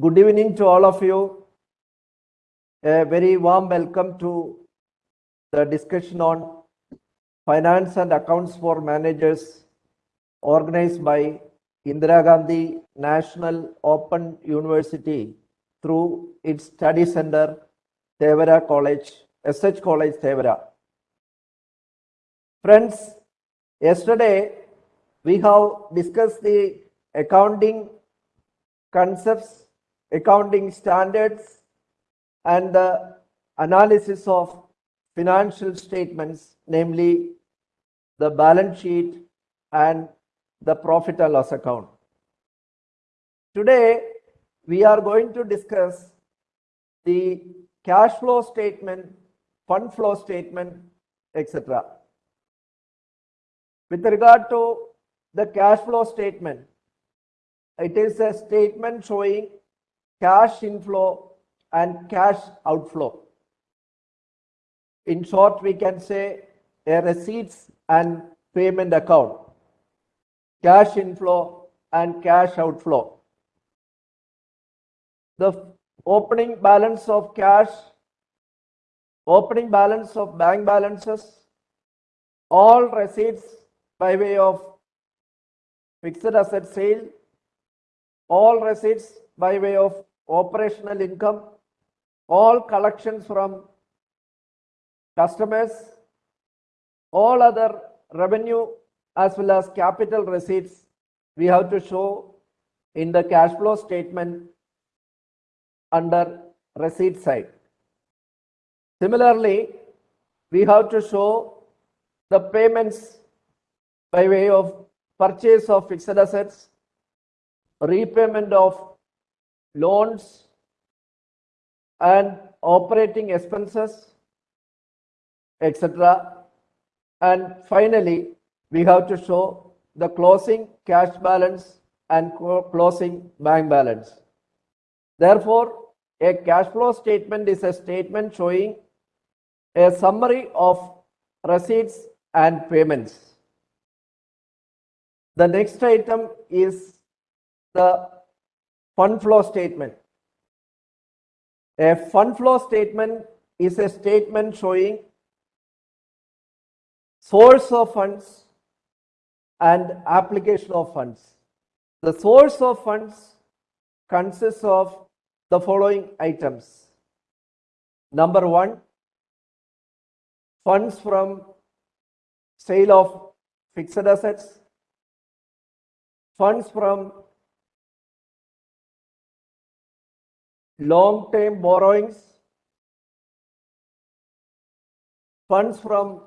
Good evening to all of you. A very warm welcome to the discussion on finance and accounts for managers organized by Indira Gandhi National Open University through its study center, Thevara College, SH College, Thevara. Friends, yesterday we have discussed the accounting concepts, accounting standards, and the analysis of financial statements, namely the balance sheet and the profit and loss account. Today, we are going to discuss the cash flow statement, fund flow statement, etc. With regard to the cash flow statement, it is a statement showing cash inflow and cash outflow. In short, we can say a receipts and payment account, cash inflow and cash outflow. The opening balance of cash, opening balance of bank balances, all receipts by way of fixed asset sale, all receipts by way of operational income, all collections from customers, all other revenue as well as capital receipts we have to show in the cash flow statement under receipt side. Similarly, we have to show the payments by way of purchase of fixed assets, repayment of loans and operating expenses, etc. And finally, we have to show the closing cash balance and closing bank balance. Therefore, a cash flow statement is a statement showing a summary of receipts and payments. The next item is the fund flow statement. A fund flow statement is a statement showing source of funds and application of funds. The source of funds consists of the following items. Number one, funds from sale of fixed assets, funds from long-term borrowings, funds from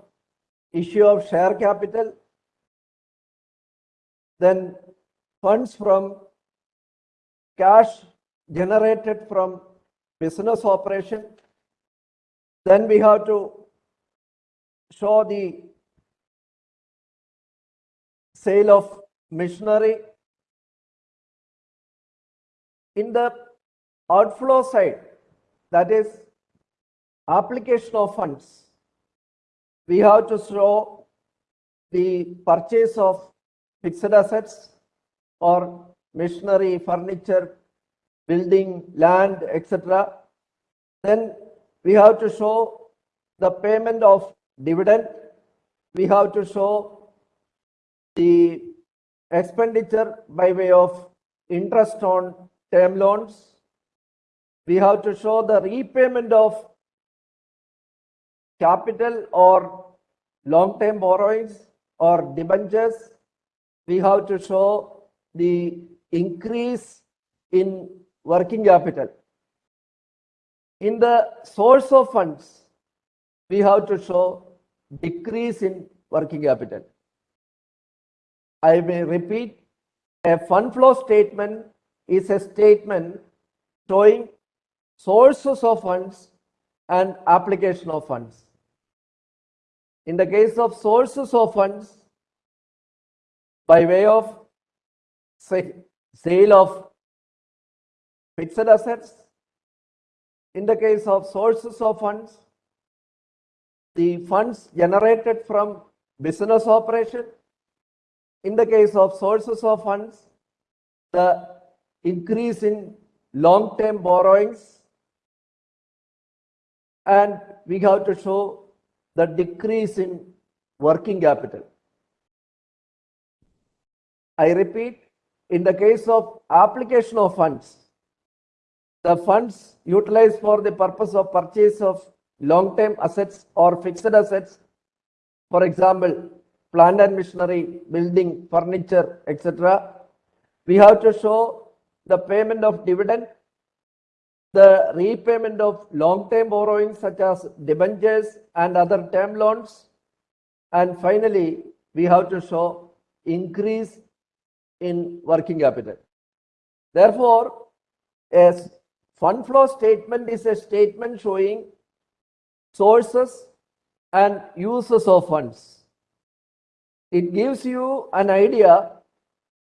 issue of share capital, then funds from cash generated from business operation. Then we have to show the sale of machinery. In the outflow side, that is application of funds, we have to show the purchase of fixed assets or machinery, furniture, building, land, etc. Then we have to show the payment of dividend. We have to show the expenditure by way of interest on term loans. We have to show the repayment of capital or long-term borrowings or debentures. We have to show the increase in working capital. In the source of funds, we have to show decrease in working capital. I may repeat, a fund flow statement is a statement showing sources of funds and application of funds. In the case of sources of funds, by way of sale of fixed assets, in the case of sources of funds, the funds generated from business operation, in the case of sources of funds, the increase in long-term borrowings and we have to show the decrease in working capital. I repeat, in the case of application of funds, the funds utilized for the purpose of purchase of long-term assets or fixed assets, for example, plant and machinery, building, furniture, etc. We have to show the payment of dividend, the repayment of long-term borrowings such as debentures and other term loans, and finally, we have to show increase in working capital. Therefore, a fund flow statement is a statement showing sources and uses of funds. It gives you an idea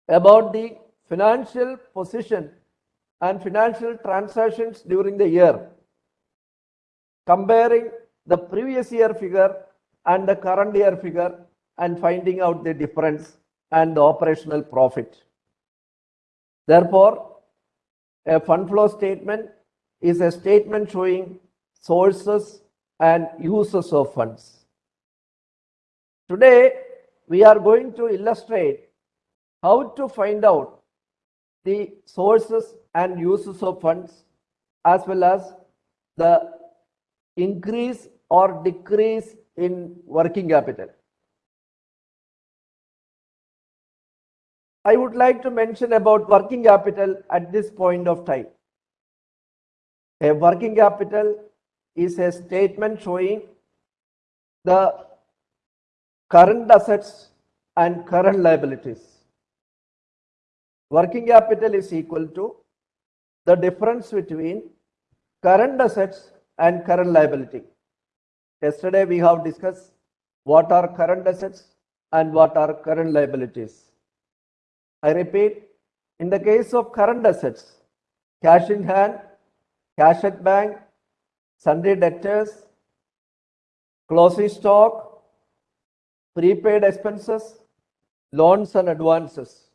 about the financial position and financial transactions during the year, comparing the previous year figure and the current year figure and finding out the difference and the operational profit. Therefore, a fund flow statement is a statement showing sources and uses of funds. Today, we are going to illustrate how to find out the sources and uses of funds as well as the increase or decrease in working capital. I would like to mention about working capital at this point of time. A working capital is a statement showing the current assets and current liabilities. Working capital is equal to the difference between current assets and current liability. Yesterday we have discussed what are current assets and what are current liabilities. I repeat, in the case of current assets, cash in hand, cash at bank, sundry debtors, closing stock, prepaid expenses, loans and advances.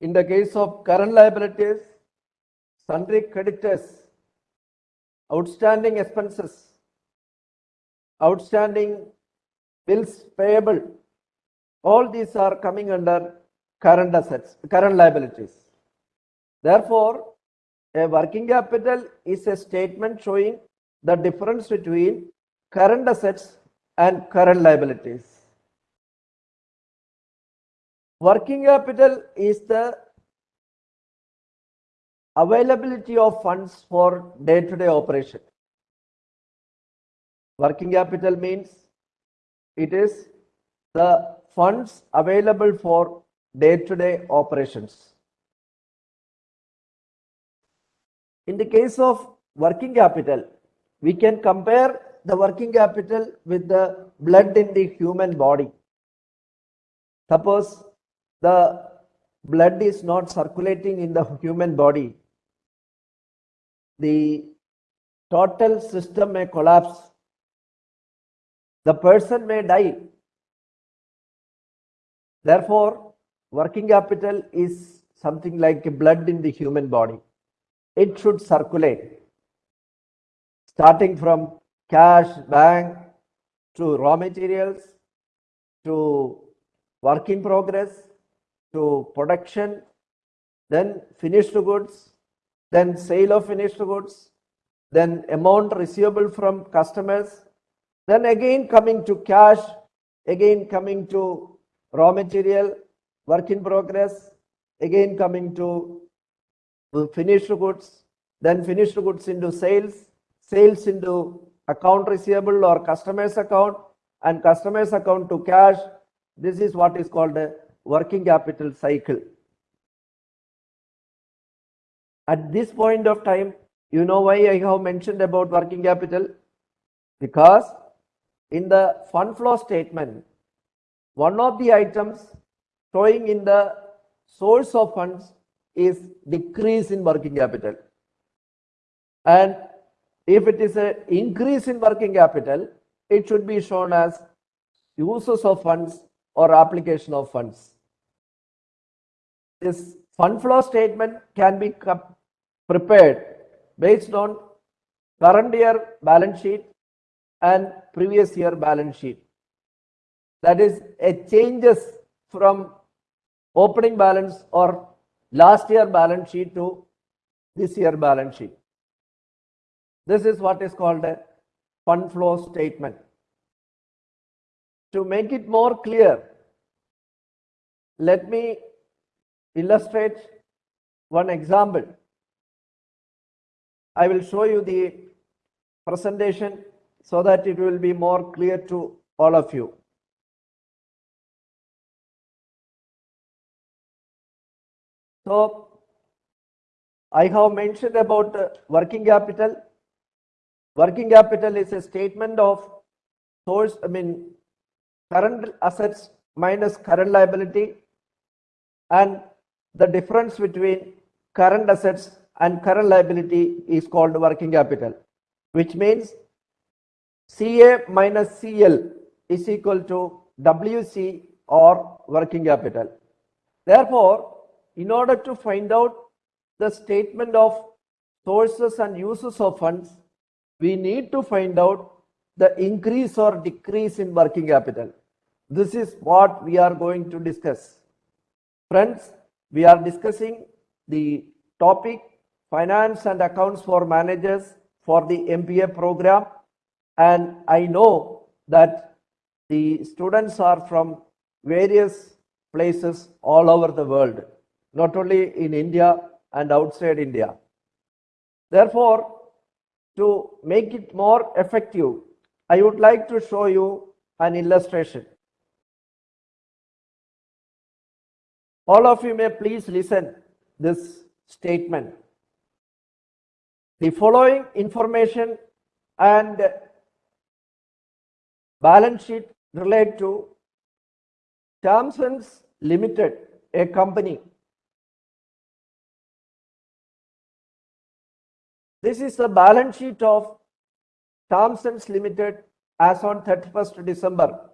In the case of current liabilities, sundry creditors, outstanding expenses, outstanding bills payable, all these are coming under current assets, current liabilities. Therefore, a working capital is a statement showing the difference between current assets and current liabilities. Working capital is the availability of funds for day-to-day -day operation. Working capital means it is the funds available for day-to-day -day operations. In the case of working capital, we can compare the working capital with the blood in the human body. Suppose the blood is not circulating in the human body, the total system may collapse. The person may die. Therefore, working capital is something like blood in the human body. It should circulate starting from cash, bank, to raw materials, to work in progress, to production, then finished goods, then sale of finished goods, then amount receivable from customers, then again coming to cash, again coming to raw material, work in progress, again coming to finished goods, then finished goods into sales, sales into account receivable or customer's account, and customer's account to cash. This is what is called a working capital cycle. At this point of time, you know why I have mentioned about working capital? Because in the fund flow statement, one of the items showing in the source of funds is decrease in working capital. And if it is an increase in working capital, it should be shown as uses of funds or application of funds. This Fund flow statement can be prepared based on current year balance sheet and previous year balance sheet. That is a changes from opening balance or last year balance sheet to this year balance sheet. This is what is called a fund flow statement. To make it more clear, let me illustrate one example. I will show you the presentation so that it will be more clear to all of you. So, I have mentioned about uh, working capital. Working capital is a statement of source, I mean, current assets minus current liability and the difference between current assets and current liability is called working capital, which means CA minus CL is equal to WC or working capital. Therefore, in order to find out the statement of sources and uses of funds, we need to find out the increase or decrease in working capital. This is what we are going to discuss. Friends, we are discussing the topic finance and accounts for managers for the MPA program. And I know that the students are from various places all over the world, not only in India and outside India. Therefore, to make it more effective, I would like to show you an illustration. All of you may please listen this statement. The following information and balance sheet relate to Thompson's Limited, a company. This is the balance sheet of Thompson's Limited as on 31st December.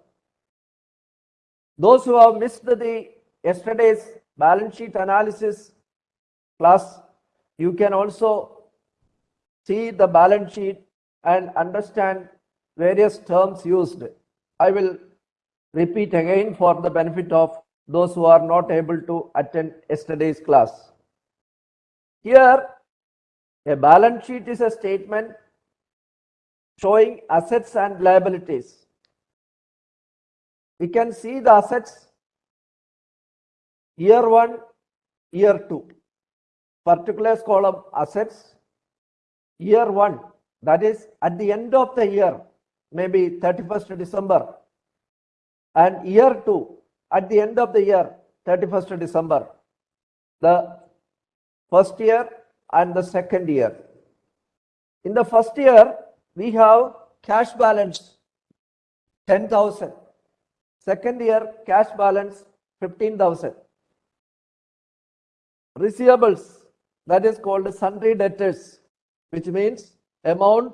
Those who have missed the yesterday's balance sheet analysis class, you can also see the balance sheet and understand various terms used. I will repeat again for the benefit of those who are not able to attend yesterday's class. Here, a balance sheet is a statement showing assets and liabilities. We can see the assets year one, year two. Particulars column assets, year one, that is at the end of the year, maybe 31st December, and year two, at the end of the year, 31st December. The first year and the second year. In the first year, we have cash balance 10,000. Second year, cash balance 15,000. Receivables, that is called sundry debtors, which means amount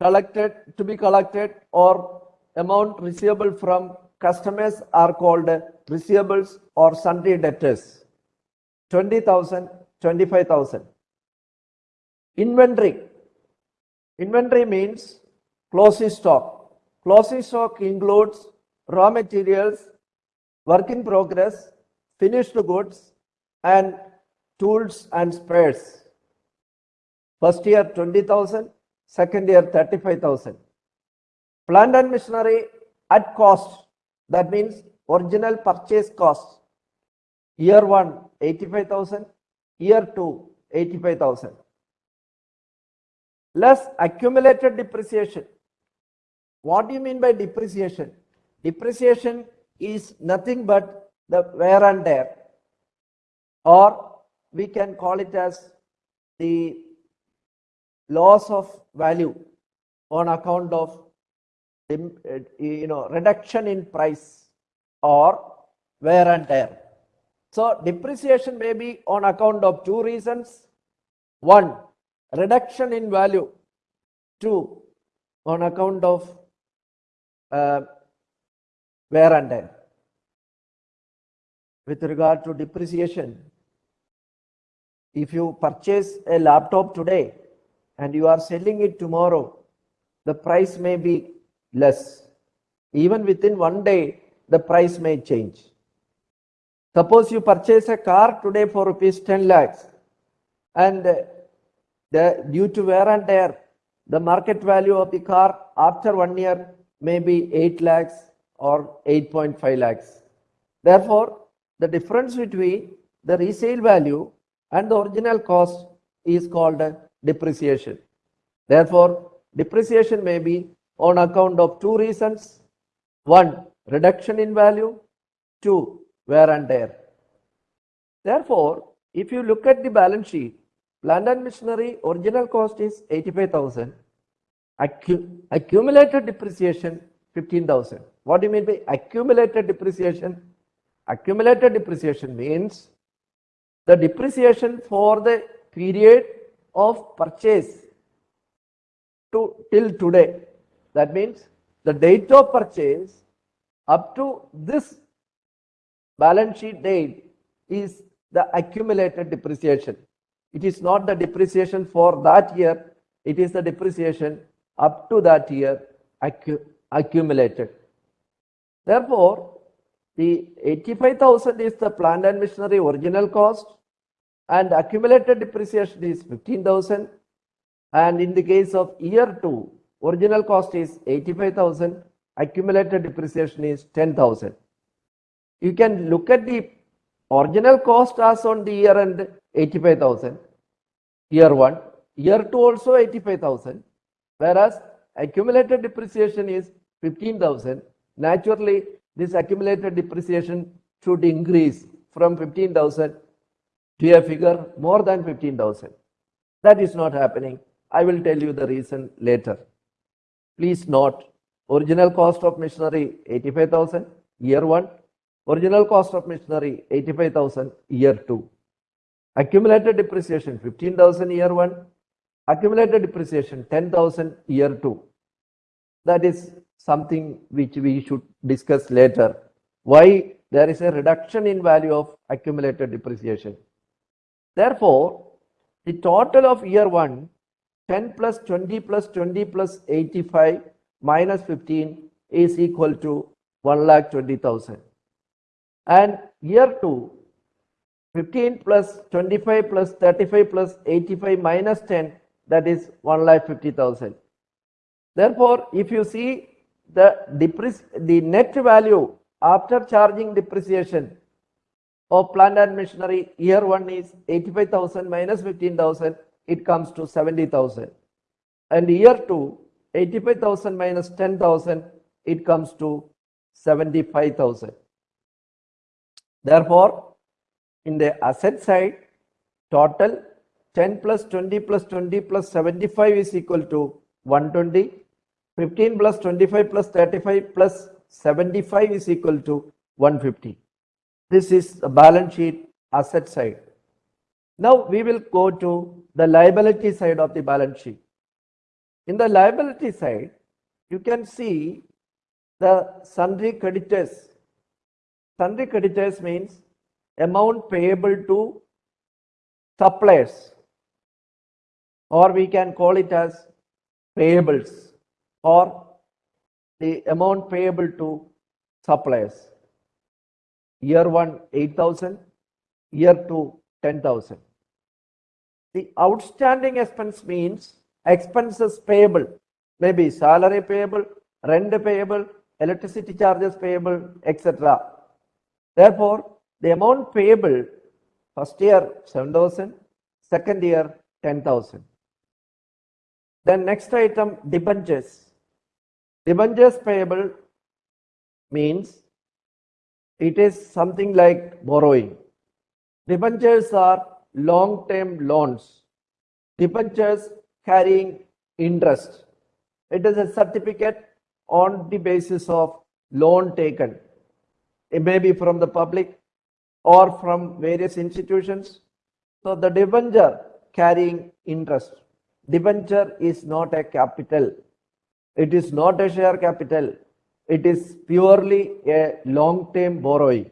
collected to be collected or amount receivable from customers are called receivables or sundry debtors. 20,000, 25,000. Inventory. Inventory means closing stock. Closing stock includes raw materials, work in progress, finished goods, and tools and spares. First year 20,000, second year 35,000. Plant and machinery at cost, that means original purchase cost. Year 1 85,000, year 2 85,000. Less accumulated depreciation. What do you mean by depreciation? Depreciation is nothing but the wear and tear or we can call it as the loss of value on account of uh, you know reduction in price or wear and tear. So depreciation may be on account of two reasons. One reduction in value. Two on account of uh, wear and tear. With regard to depreciation if you purchase a laptop today and you are selling it tomorrow, the price may be less. Even within one day, the price may change. Suppose you purchase a car today for rupees 10 lakhs and the, due to wear and tear, the market value of the car after one year may be 8 lakhs or 8.5 lakhs. Therefore, the difference between the resale value and the original cost is called depreciation. Therefore, depreciation may be on account of two reasons. One, reduction in value. Two, wear and tear. Therefore, if you look at the balance sheet, plant and machinery original cost is 85,000. Accu- accumulated depreciation 15,000. What do you mean by accumulated depreciation? Accumulated depreciation means the depreciation for the period of purchase to till today. That means the date of purchase up to this balance sheet date is the accumulated depreciation. It is not the depreciation for that year, it is the depreciation up to that year accu- accumulated. Therefore, the 85,000 is the plant and machinery original cost and accumulated depreciation is 15,000 and in the case of year 2 original cost is 85,000 accumulated depreciation is 10,000 you can look at the original cost as on the year end 85,000 year 1 year 2 also 85,000 whereas accumulated depreciation is 15,000 naturally this accumulated depreciation should increase from 15,000 to a figure more than 15,000. That is not happening. I will tell you the reason later. Please note, original cost of machinery 85,000 year 1, original cost of machinery 85,000 year 2. Accumulated depreciation 15,000 year 1, accumulated depreciation 10,000 year 2. That is something which we should discuss later. Why there is a reduction in value of accumulated depreciation. Therefore, the total of year 1, 10 plus 20 plus 20 plus 85 minus 15 is equal to 1 lakh 20,000. And year 2, 15 plus 25 plus 35 plus 85 minus 10 that is 1 lakh 50,000. Therefore, if you see the the net value after charging depreciation of plant and machinery year one is 85,000 minus 15,000 it comes to 70,000 and year two 85,000 minus 10,000 it comes to 75,000 therefore in the asset side total 10 plus 20 plus 20 plus 75 is equal to 120 15 plus 25 plus 35 plus 75 is equal to 150 this is the balance sheet asset side. Now we will go to the liability side of the balance sheet. In the liability side, you can see the sundry creditors. Sundry creditors means amount payable to suppliers or we can call it as payables or the amount payable to suppliers. Year 1 8000 year 2 10000 the outstanding expense means expenses payable maybe salary payable rent payable electricity charges payable etc therefore the amount payable first year 7000 second year 10000 then next item debentures debentures payable means it is something like borrowing. Debentures are long term loans. Debentures carrying interest. It is a certificate on the basis of loan taken. It may be from the public or from various institutions. So the debenture carrying interest. Debenture is not a capital. It is not a share capital it is purely a long term borrowing.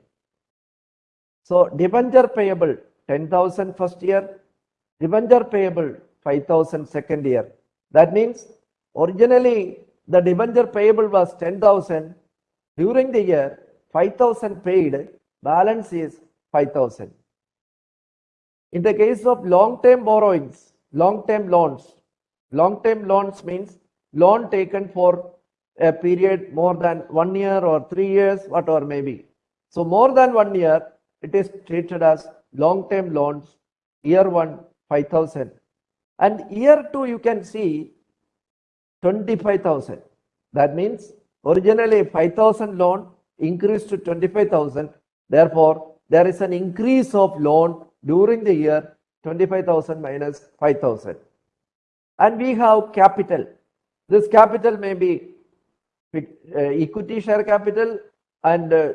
So debenture payable 10,000 first year, debenture payable 5000 second year. That means originally the debenture payable was 10,000. During the year, 5,000 paid, balance is 5,000. In the case of long-term borrowings, long-term loans, long-term loans means loan taken for a period more than one year or three years, whatever may be. So more than one year, it is treated as long-term loans. Year one, 5,000. And year two, you can see 25,000. That means originally 5,000 loan increased to 25,000. Therefore, there is an increase of loan during the year 25,000 minus 5,000. And we have capital. This capital may be uh, equity share capital and uh,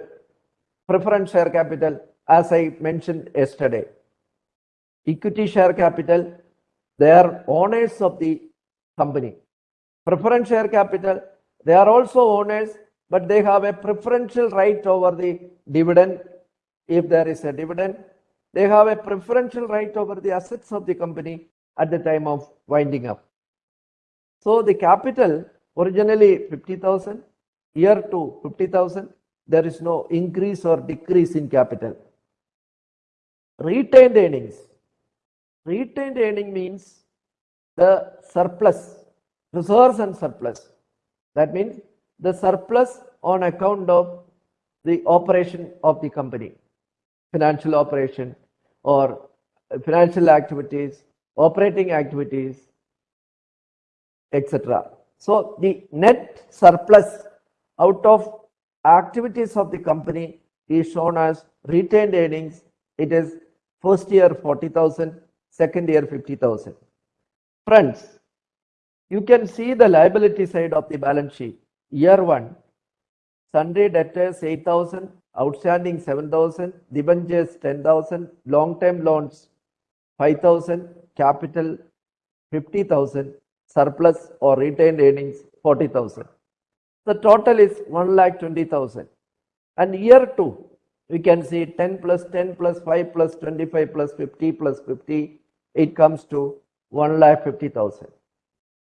preference share capital as I mentioned yesterday. Equity share capital, they are owners of the company. Preference share capital, they are also owners, but they have a preferential right over the dividend. If there is a dividend, they have a preferential right over the assets of the company at the time of winding up. So the capital originally 50,000, year two 50,000, there is no increase or decrease in capital. Retained earnings. Retained earning means the surplus, reserves and surplus. That means the surplus on account of the operation of the company, financial operation or financial activities, operating activities, etc. So the net surplus out of activities of the company is shown as retained earnings. It is first year 40,000, second year 50,000. Friends, you can see the liability side of the balance sheet. Year 1, sundry debtors 8,000, outstanding 7,000, debentures 10,000, long-term loans 5,000, capital 50,000, surplus or retained earnings 40,000. The total is 1 lakh 20,000. And year 2, we can see 10 plus 10 plus 5 plus 25 plus 50 plus 50, it comes to 1 lakh 50,000.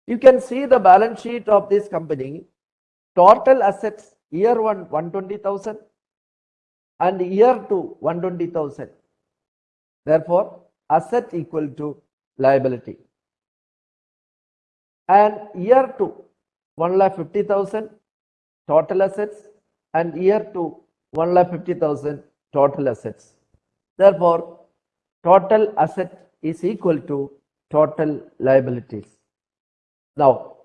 You can see the balance sheet of this company, total assets year 1 120,000 and year 2 120,000. Therefore, asset equal to liability and year 2 1 lakh 50,000 total assets and year 2 1 lakh 50,000 total assets. Therefore, total asset is equal to total liabilities. Now,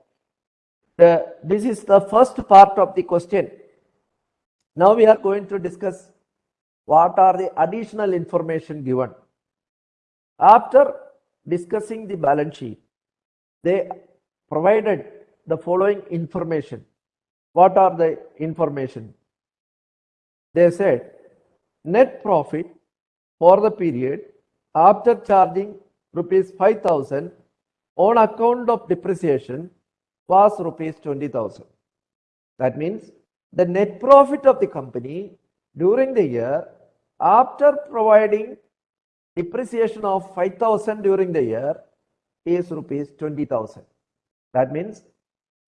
the, this is the first part of the question. Now we are going to discuss what are the additional information given. After discussing the balance sheet, they provided the following information. What are the information? They said net profit for the period after charging rupees 5000 on account of depreciation was rupees 20,000. That means the net profit of the company during the year after providing depreciation of 5000 during the year is rupees 20,000. That means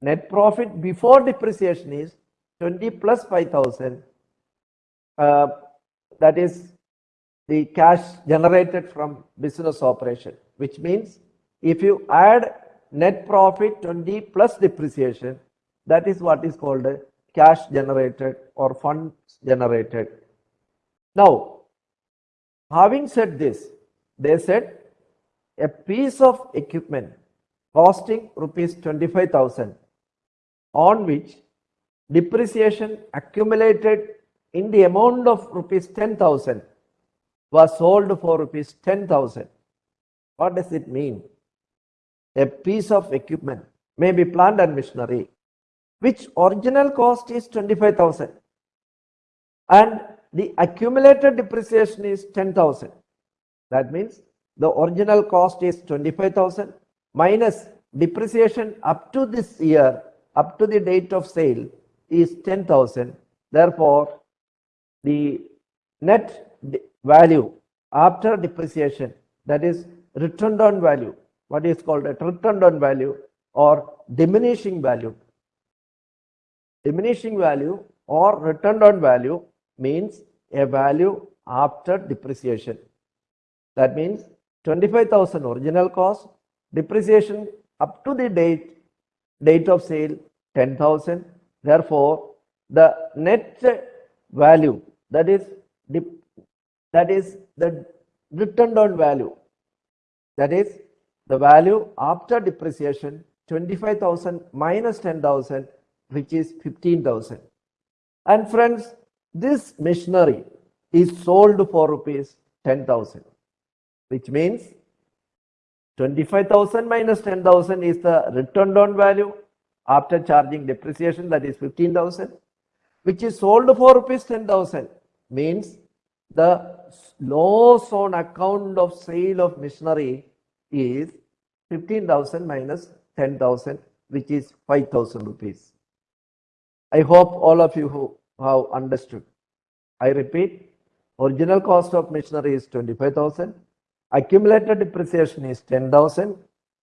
net profit before depreciation is 20 plus 5000. Uh, that is the cash generated from business operation, which means if you add net profit 20 plus depreciation, that is what is called cash generated or funds generated. Now, having said this, they said a piece of equipment costing rupees 25,000 on which depreciation accumulated in the amount of rupees 10,000 was sold for rupees 10,000. What does it mean? A piece of equipment, maybe plant and machinery, which original cost is 25,000 and the accumulated depreciation is 10,000. That means the original cost is 25,000 minus depreciation up to this year, up to the date of sale is 10,000. Therefore, the net value after depreciation, that is written down value, what is called a written down value or diminishing value. Diminishing value or written down value means a value after depreciation. That means 25,000 original cost, depreciation up to the date, date of sale 10,000. Therefore, the net value that is that is the written down value that is the value after depreciation 25,000 minus 10,000 which is 15,000 and friends this machinery is sold for rupees 10,000 which means 25,000 minus 10,000 is the written down value after charging depreciation that is 15,000 which is sold for rupees 10,000 means the loss on account of sale of machinery is 15,000 minus 10,000 which is 5,000 rupees. I hope all of you who have understood. I repeat, original cost of machinery is 25,000, accumulated depreciation is 10,000,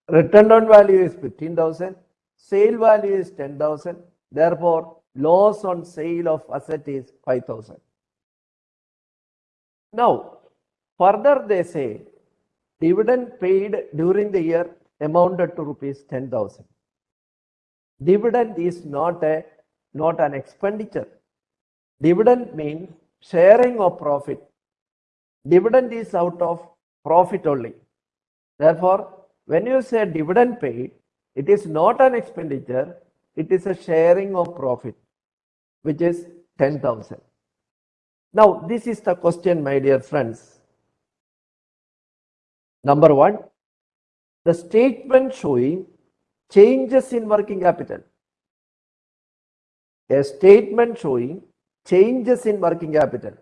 written down value is 15,000, sale value is 10,000, therefore loss on sale of asset is 5,000. Now, further they say dividend paid during the year amounted to rupees 10,000. Dividend is not a not an expenditure. Dividend means sharing of profit. Dividend is out of profit only. Therefore, when you say dividend paid, it is not an expenditure, it is a sharing of profit, which is 10,000. Now, this is the question, my dear friends. Number one, the statement showing changes in working capital. A statement showing changes in working capital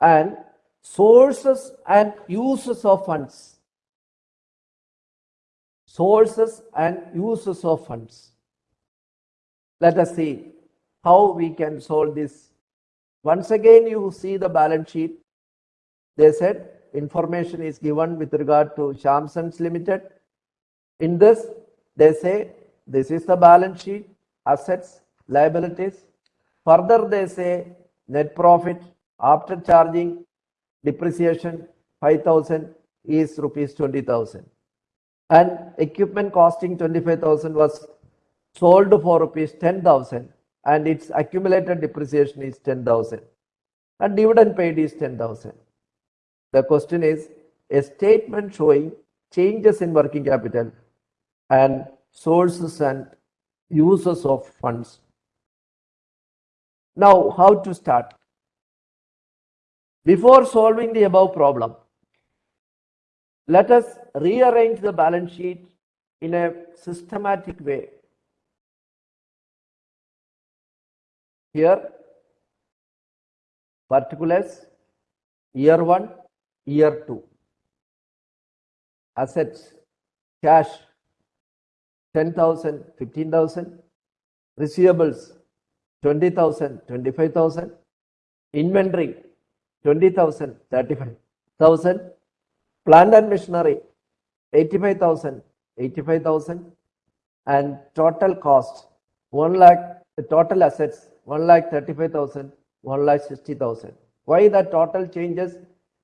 and sources and uses of funds. Sources and uses of funds. Let us see how we can solve this. Once again, you see the balance sheet. They said information is given with regard to Shamsons Limited. In this, they say this is the balance sheet, assets, liabilities. Further, they say net profit after charging depreciation 5000 is rupees 20000 and equipment costing 25000 was sold for rupees 10000 and its accumulated depreciation is 10000 and dividend paid is 10000 the question is a statement showing changes in working capital and sources and uses of funds. Now how to start before solving the above problem, let us rearrange the balance sheet in a systematic way. Here, particulars, year 1, year 2. Assets, cash, 10,000, 15,000. Receivables, 20,000, 25,000. Inventory, 20,000, 35,000. Plant and machinery, 85,000, 85,000. And total cost, 1 lakh, the total assets, 1 lakh 35,000, 1 lakh 60,000. Why the total changes?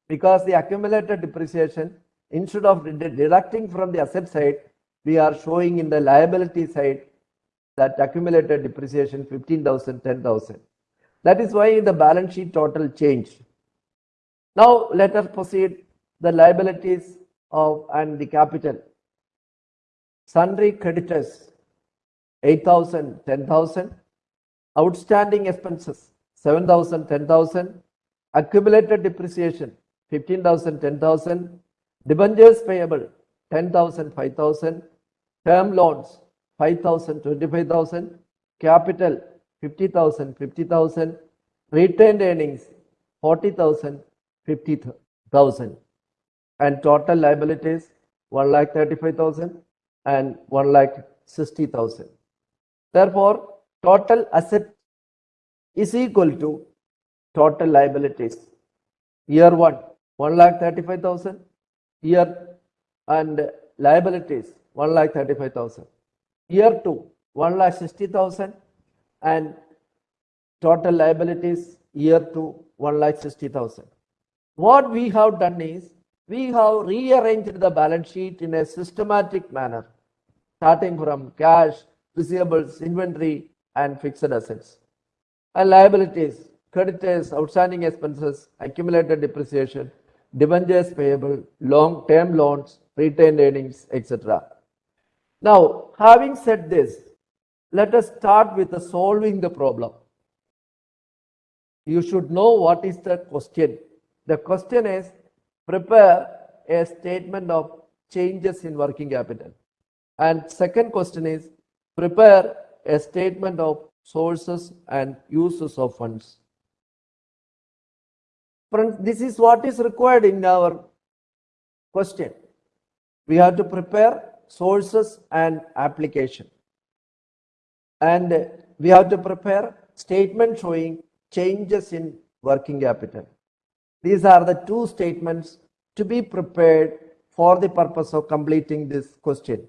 Because the accumulated depreciation, instead of deducting from the asset side, we are showing in the liability side that accumulated depreciation 15,000, 10,000. That is why the balance sheet total changed. Now let us proceed the liabilities of and the capital. Sundry creditors 8,000, 10,000. Outstanding expenses 7,000, 10,000. Accumulated depreciation 15,000, 10,000. Debentures payable 10,000, 5,000. Term loans 5,000, 25,000. Capital 50,000, 50,000. Retained earnings 40,000, 50,000 and total liabilities 1 lakh 35,000 and 1 lakh 60,000. Therefore, total asset is equal to total liabilities. Year 1, 1 lakh 35,000. Year and liabilities, 1 lakh 35,000. Year 2, 1 lakh 60,000 and total liabilities year 2, 1 lakh 60,000. What we have done is, we have rearranged the balance sheet in a systematic manner, starting from cash, receivables, inventory, and fixed assets. And liabilities, creditors, outstanding expenses, accumulated depreciation, debentures payable, long-term loans, retained earnings, etc. Now, having said this, let us start with the solving the problem. You should know what is the question. The question is prepare a statement of changes in working capital. And second question is prepare a statement of sources and uses of funds. This is what is required in our question. We have to prepare sources and application. And we have to prepare statement showing changes in working capital. These are the two statements to be prepared for the purpose of completing this question.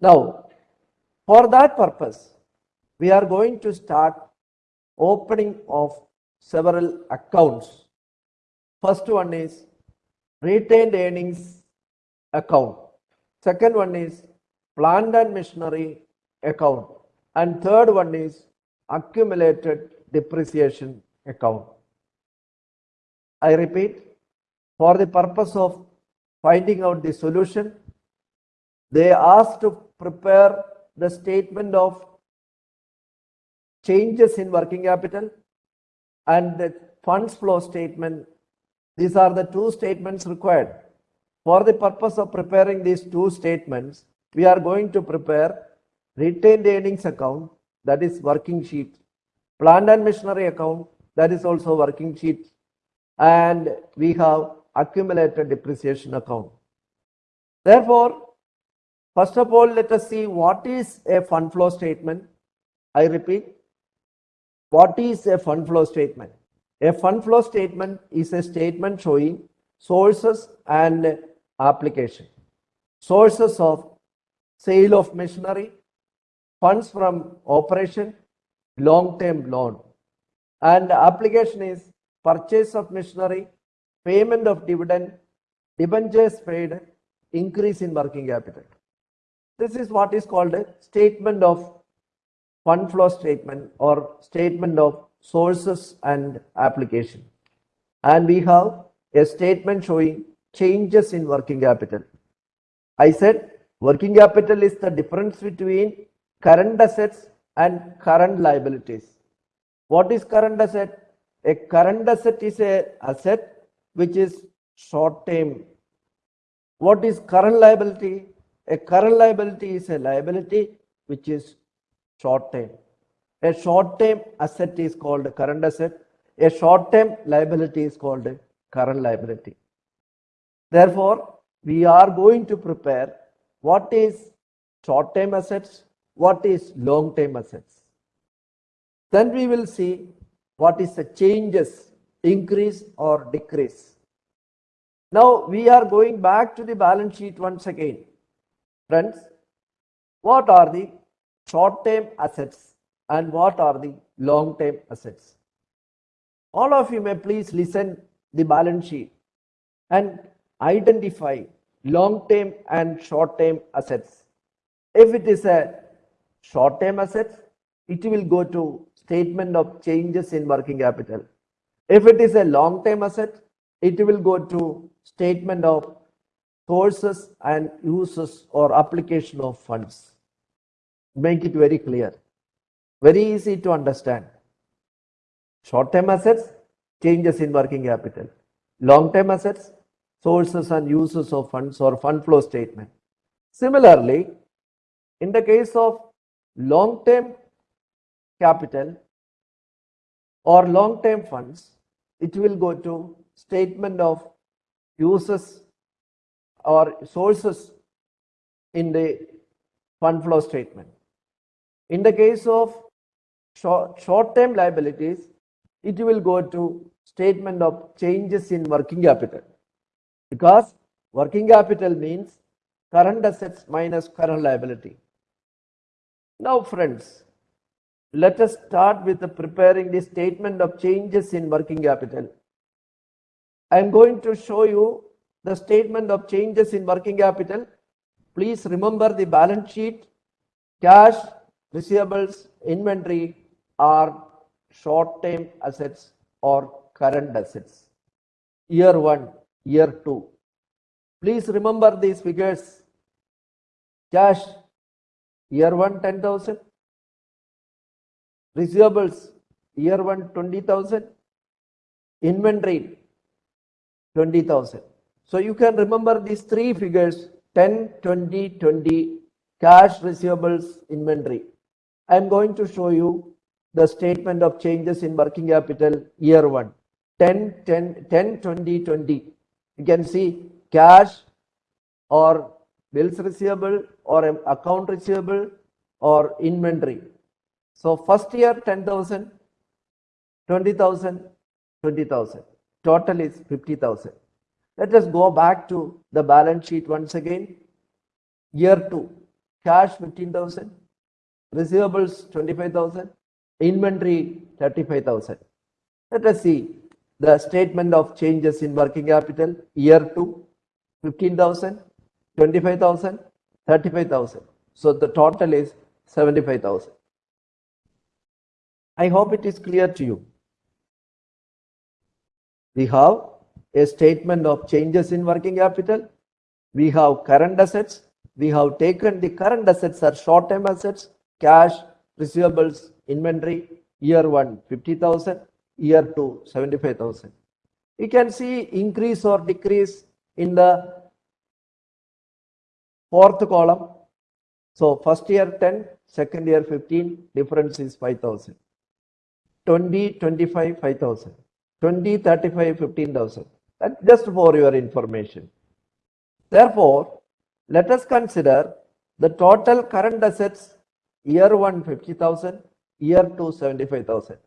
Now, for that purpose, we are going to start opening of several accounts. First one is retained earnings account. Second one is plant and machinery account. And third one is accumulated depreciation account. I repeat, for the purpose of finding out the solution, they asked to prepare the statement of changes in working capital and the funds flow statement. These are the two statements required. For the purpose of preparing these two statements, we are going to prepare retained earnings account, that is working sheet, plant and machinery account, that is also working sheet, and we have accumulated depreciation account. Therefore, first of all, let us see what is a fund flow statement. I repeat, what is a fund flow statement? A fund flow statement is a statement showing sources and application. Sources of sale of machinery, funds from operation, long-term loan. And application is purchase of machinery, payment of dividend, debentures paid, increase in working capital. This is what is called a statement of fund flow statement or statement of sources and application. And we have a statement showing changes in working capital. I said working capital is the difference between current assets and current liabilities. What is current asset? A current asset is a asset which is short term. What is current liability? A current liability is a liability which is short term. A short term asset is called current asset. A short term liability is called current liability. Therefore, we are going to prepare what is short term assets, what is long term assets. Then we will see what is the changes, increase or decrease. Now we are going back to the balance sheet once again. Friends, what are the short term assets and what are the long term assets? All of you may please listen the balance sheet and identify long-term and short-term assets. If it is a short-term asset, it will go to statement of changes in working capital. If it is a long-term asset, it will go to statement of sources and uses or application of funds. Make it very clear. Very easy to understand. Short-term assets, changes in working capital. Long-term assets, sources and uses of funds or fund flow statement. Similarly, in the case of long-term capital or long-term funds, it will go to statement of uses or sources in the fund flow statement. In the case of short-term liabilities, it will go to statement of changes in working capital because Working capital means current assets minus current liability. Now, friends, let us start with the preparing the statement of changes in working capital. I am going to show you the statement of changes in working capital. Please remember the balance sheet, cash, receivables, inventory are short-term assets or current assets. Year one, year two. Please remember these figures. Cash, year one, 10,000. Receivables, year one, 20,000. Inventory, 20,000. So you can remember these three figures 10, 20, 20, cash, receivables, inventory. I am going to show you the statement of changes in working capital year one 10, 10, 10, 20, 20. You can see cash or bills receivable or account receivable or inventory. So first year 10,000, 20,000, 20,000. Total is 50,000. Let us go back to the balance sheet once again. Year 2, cash 15,000, receivables 25,000, inventory 35,000. Let us see the statement of changes in working capital. Year 2, 15,000, 25,000, 35,000. So the total is 75,000. I hope it is clear to you. We have a statement of changes in working capital. We have current assets. We have taken the current assets are short-term assets, cash, receivables, inventory. Year one, 50,000. Year two, 75,000. You can see increase or decrease in the fourth column. So first year 10, second year 15, difference is 5,000. 20, 25, 5,000. 20, 35, 15,000. That's just for your information. Therefore, let us consider the total current assets year 1 50,000, year 2 75,000.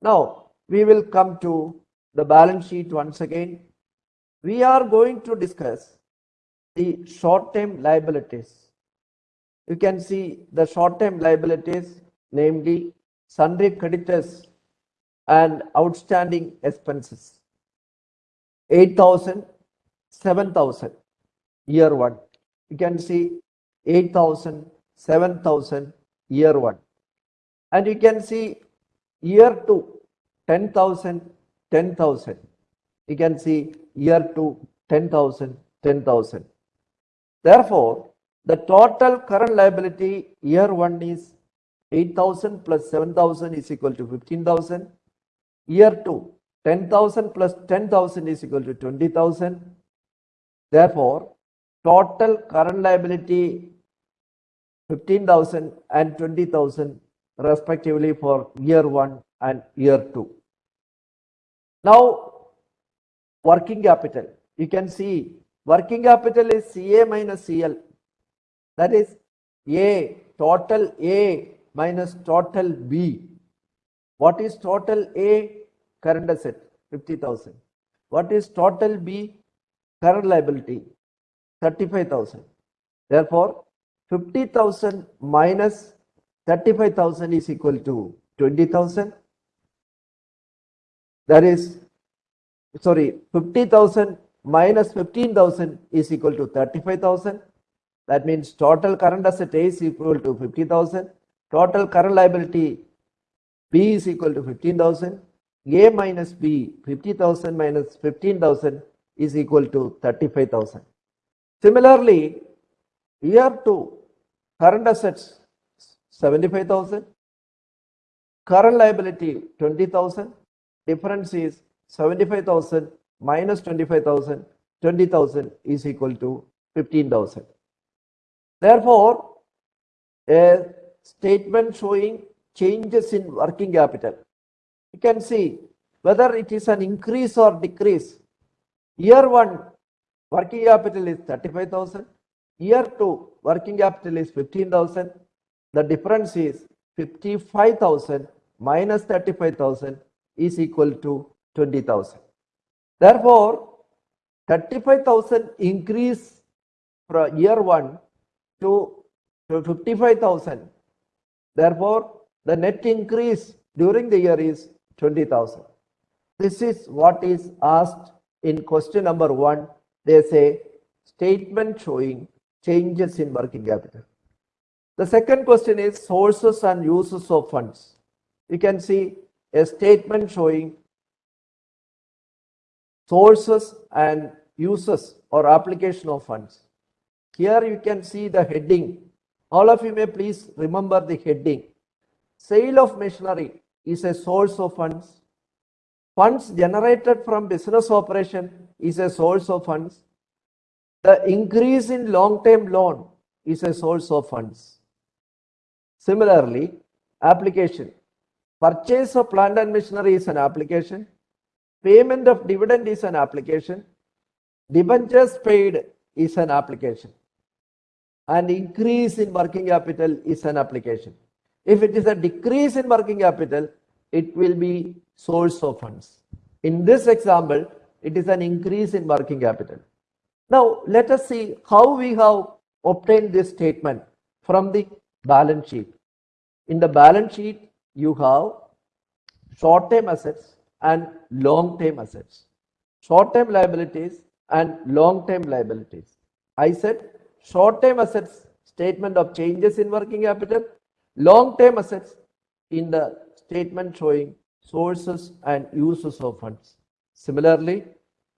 Now, we will come to the balance sheet once again. We are going to discuss the short-term liabilities. You can see the short-term liabilities, namely sundry creditors and outstanding expenses. 8,000, 7,000, year one. You can see 8,000, 7,000, year one. And you can see year two, 10,000, 10,000. You can see year two, 10,000, 10,000. Therefore, the total current liability year one is 8,000 plus 7,000 is equal to 15,000. Year two, 10,000 plus 10,000 is equal to 20,000. Therefore, total current liability 15,000 and 20,000 respectively for year one and year two. Now, working capital. You can see working capital is CA minus CL. That is A, total A minus total B. What is total A? Current asset, 50,000. What is total B? Current liability, 35,000. Therefore, 50,000 minus 35,000 is equal to 20,000. That is, sorry, 50,000 minus 15,000 is equal to 35,000. That means total current asset A is equal to 50,000. Total current liability B is equal to 15,000. A minus B, 50,000 minus 15,000 is equal to 35,000. Similarly, year 2, current assets 75,000, current liability 20,000, difference is 75,000 minus 25,000, 20,000 is equal to 15,000. Therefore, a statement showing changes in working capital. You can see whether it is an increase or decrease. Year 1, working capital is 35,000. Year 2, working capital is 15,000. The difference is 55,000 minus 35,000 is equal to 20,000. Therefore, 35,000 increase from year one to, to 55,000. Therefore, the net increase during the year is 20,000. This is what is asked in question number one. They say statement showing changes in working capital. The second question is sources and uses of funds. You can see a statement showing sources and uses or application of funds. Here you can see the heading. All of you may please remember the heading. Sale of machinery is a source of funds. Funds generated from business operation is a source of funds. The increase in long-term loan is a source of funds. Similarly, application. Purchase of plant and machinery is an application. Payment of dividend is an application. Debentures paid is an application. And increase in working capital is an application. If it is a decrease in working capital, it will be source of funds. In this example, it is an increase in working capital. Now, let us see how we have obtained this statement from the balance sheet. In the balance sheet, you have short-term assets and long-term assets. Short-term liabilities and long-term liabilities. I said short-term assets statement of changes in working capital, long-term assets in the statement showing sources and uses of funds. Similarly,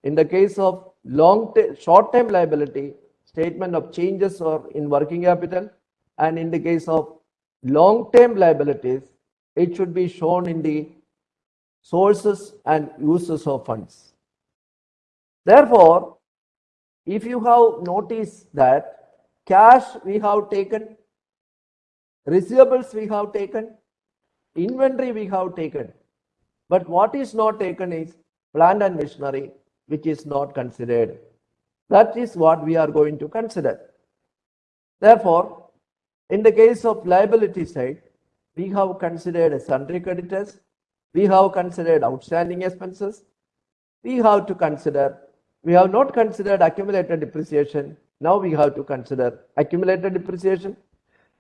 in the case of long short-term liability, statement of changes or in working capital, and in the case of long-term liabilities, it should be shown in the sources and uses of funds. Therefore, if you have noticed that cash we have taken, receivables we have taken, inventory we have taken, but what is not taken is plant and machinery, which is not considered. That is what we are going to consider. Therefore, in the case of liability side, we have considered sundry creditors, we have considered outstanding expenses, we have to consider, we have not considered accumulated depreciation, now we have to consider accumulated depreciation,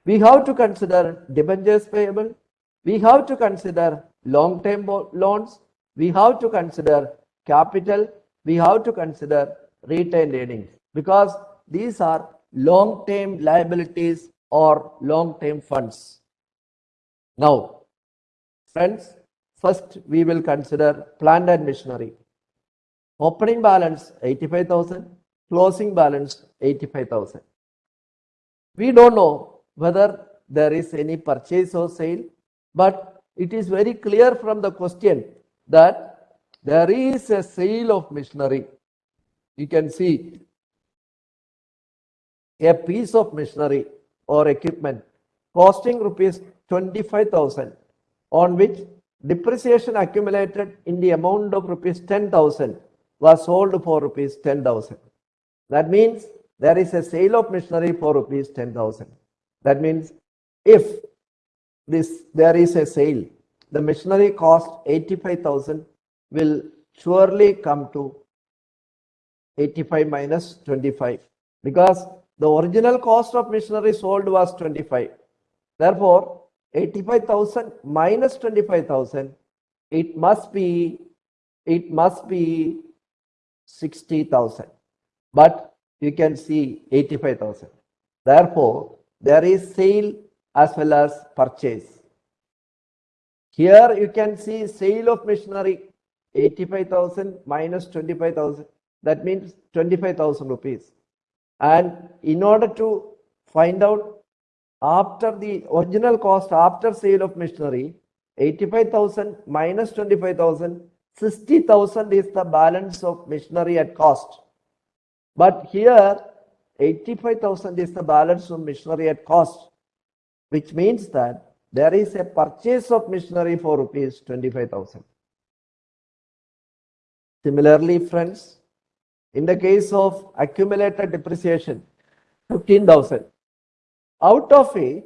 we have to consider debentures payable, we have to consider long-term loans, we have to consider capital, we have to consider retained earnings because these are long-term liabilities or long-term funds. Now, friends, first we will consider plant and machinery. Opening balance 85,000, closing balance 85,000. We don't know whether there is any purchase or sale, but it is very clear from the question that there is a sale of machinery. You can see a piece of machinery or equipment costing rupees 25,000 on which depreciation accumulated in the amount of rupees 10,000 was sold for rupees 10,000. That means there is a sale of machinery for rupees 10,000. That means if this there is a sale, the machinery cost 85,000 will surely come to 85 minus 25 because the original cost of machinery sold was 25. Therefore, 85,000 minus 25,000, it must be, it must be 60,000. But you can see 85,000. Therefore, there is sale as well as purchase. Here you can see sale of machinery 85,000 minus 25,000. That means 25,000 rupees. And in order to find out after the original cost after sale of machinery, 85,000 minus 25,000, 60,000 is the balance of machinery at cost. But here 85,000 is the balance of machinery at cost, which means that there is a purchase of machinery for rupees 25,000. Similarly, friends, in the case of accumulated depreciation, 15,000. Out of it,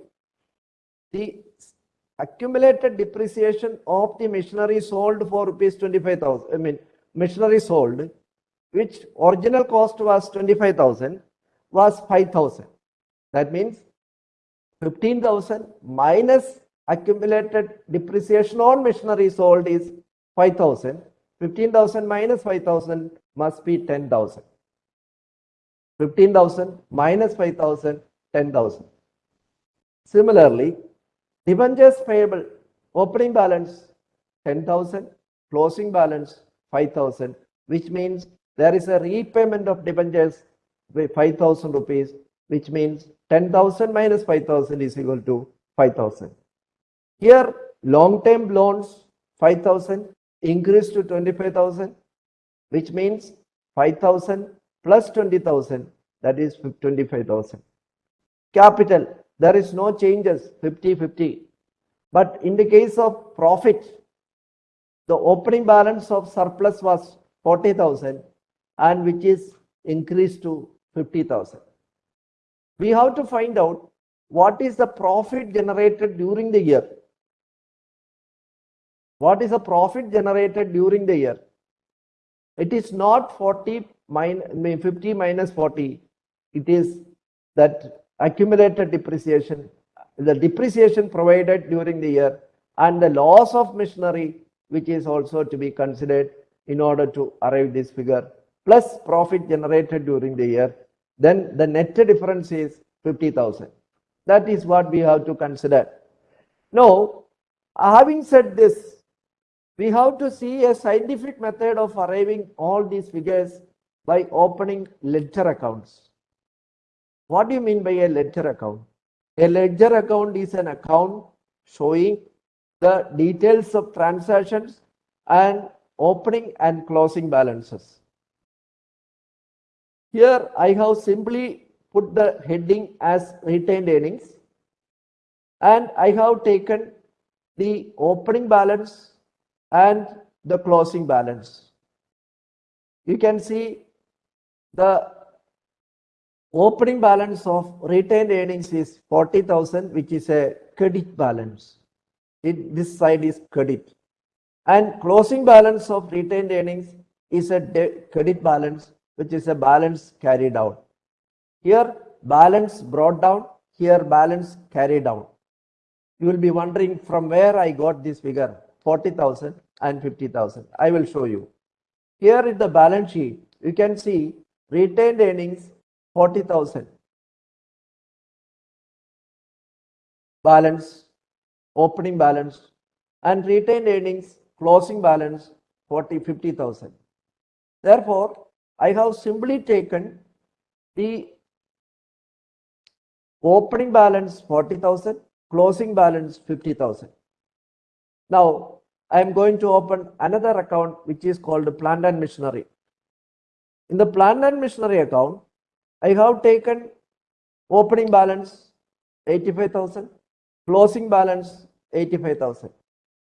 the accumulated depreciation of the machinery sold for rupees 25,000, I mean, machinery sold which original cost was 25,000 was 5,000. That means 15,000 minus accumulated depreciation on machinery sold is 5,000. 15,000 minus 5,000 must be 10,000. 15,000 minus 5,000, 10,000. Similarly, debentures payable, opening balance 10,000, closing balance 5,000, which means there is a repayment of debentures with 5,000 rupees, which means 10,000 minus 5,000 is equal to 5,000. Here, long-term loans 5,000 increased to 25,000, which means 5,000 plus 20,000, that is 25,000. Capital, there is no changes, 50-50. But in the case of profit, the opening balance of surplus was 40,000 and which is increased to 50,000. We have to find out what is the profit generated during the year. What is the profit generated during the year? It is not 40 minus 50 minus 40. It is that accumulated depreciation, the depreciation provided during the year and the loss of machinery which is also to be considered in order to arrive this figure plus profit generated during the year then the net difference is 50,000. That is what we have to consider. Now, having said this, we have to see a scientific method of arriving all these figures by opening ledger accounts. What do you mean by a ledger account? A ledger account is an account showing the details of transactions and opening and closing balances. Here I have simply put the heading as retained earnings and I have taken the opening balance and the closing balance. You can see the opening balance of retained earnings is 40,000 which is a credit balance. It, this side is credit and closing balance of retained earnings is a credit balance which is a balance carried out. Here balance brought down, here balance carried down. You will be wondering from where I got this figure 40,000 and 50,000. I will show you. Here in the balance sheet, you can see retained earnings 40,000. Balance, opening balance and retained earnings closing balance 40, 50,000. Therefore, I have simply taken the opening balance 40,000, closing balance 50,000. Now, I am going to open another account which is called plant and machinery. In the plant and machinery account, I have taken opening balance 85,000, closing balance 85,000.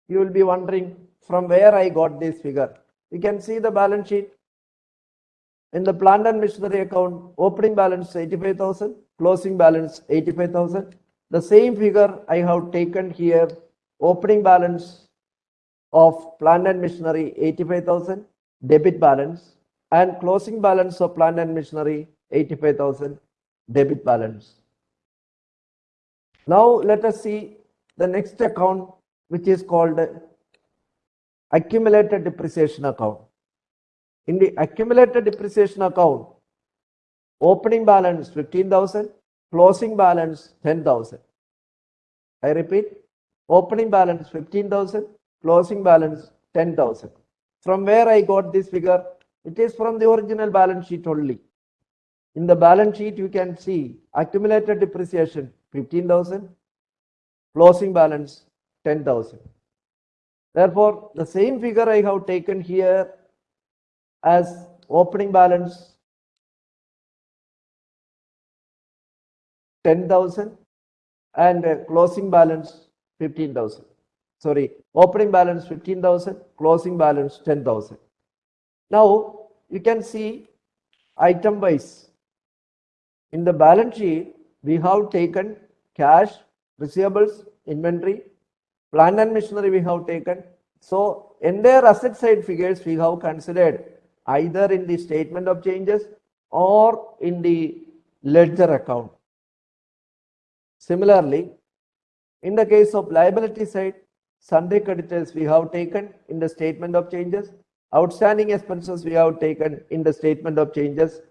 You will be wondering from where I got this figure. You can see the balance sheet. In the plant and machinery account, opening balance 85,000, closing balance 85,000. The same figure I have taken here, opening balance of plant and machinery 85,000, debit balance and closing balance of plant and machinery 85,000 debit balance. Now let us see the next account which is called accumulated depreciation account. In the accumulated depreciation account, opening balance 15,000, closing balance 10,000. I repeat, opening balance 15,000, closing balance 10,000. From where I got this figure? It is from the original balance sheet only. In the balance sheet, you can see accumulated depreciation 15,000, closing balance 10,000. Therefore, the same figure I have taken here as opening balance 10,000 and uh, closing balance 15,000. Sorry, opening balance 15,000, closing balance 10,000. Now, you can see item wise. In the balance sheet, we have taken cash, receivables, inventory, plant and machinery we have taken. So entire asset side figures we have considered either in the statement of changes or in the ledger account. Similarly, in the case of liability side, sundry creditors we have taken in the statement of changes, outstanding expenses we have taken in the statement of changes,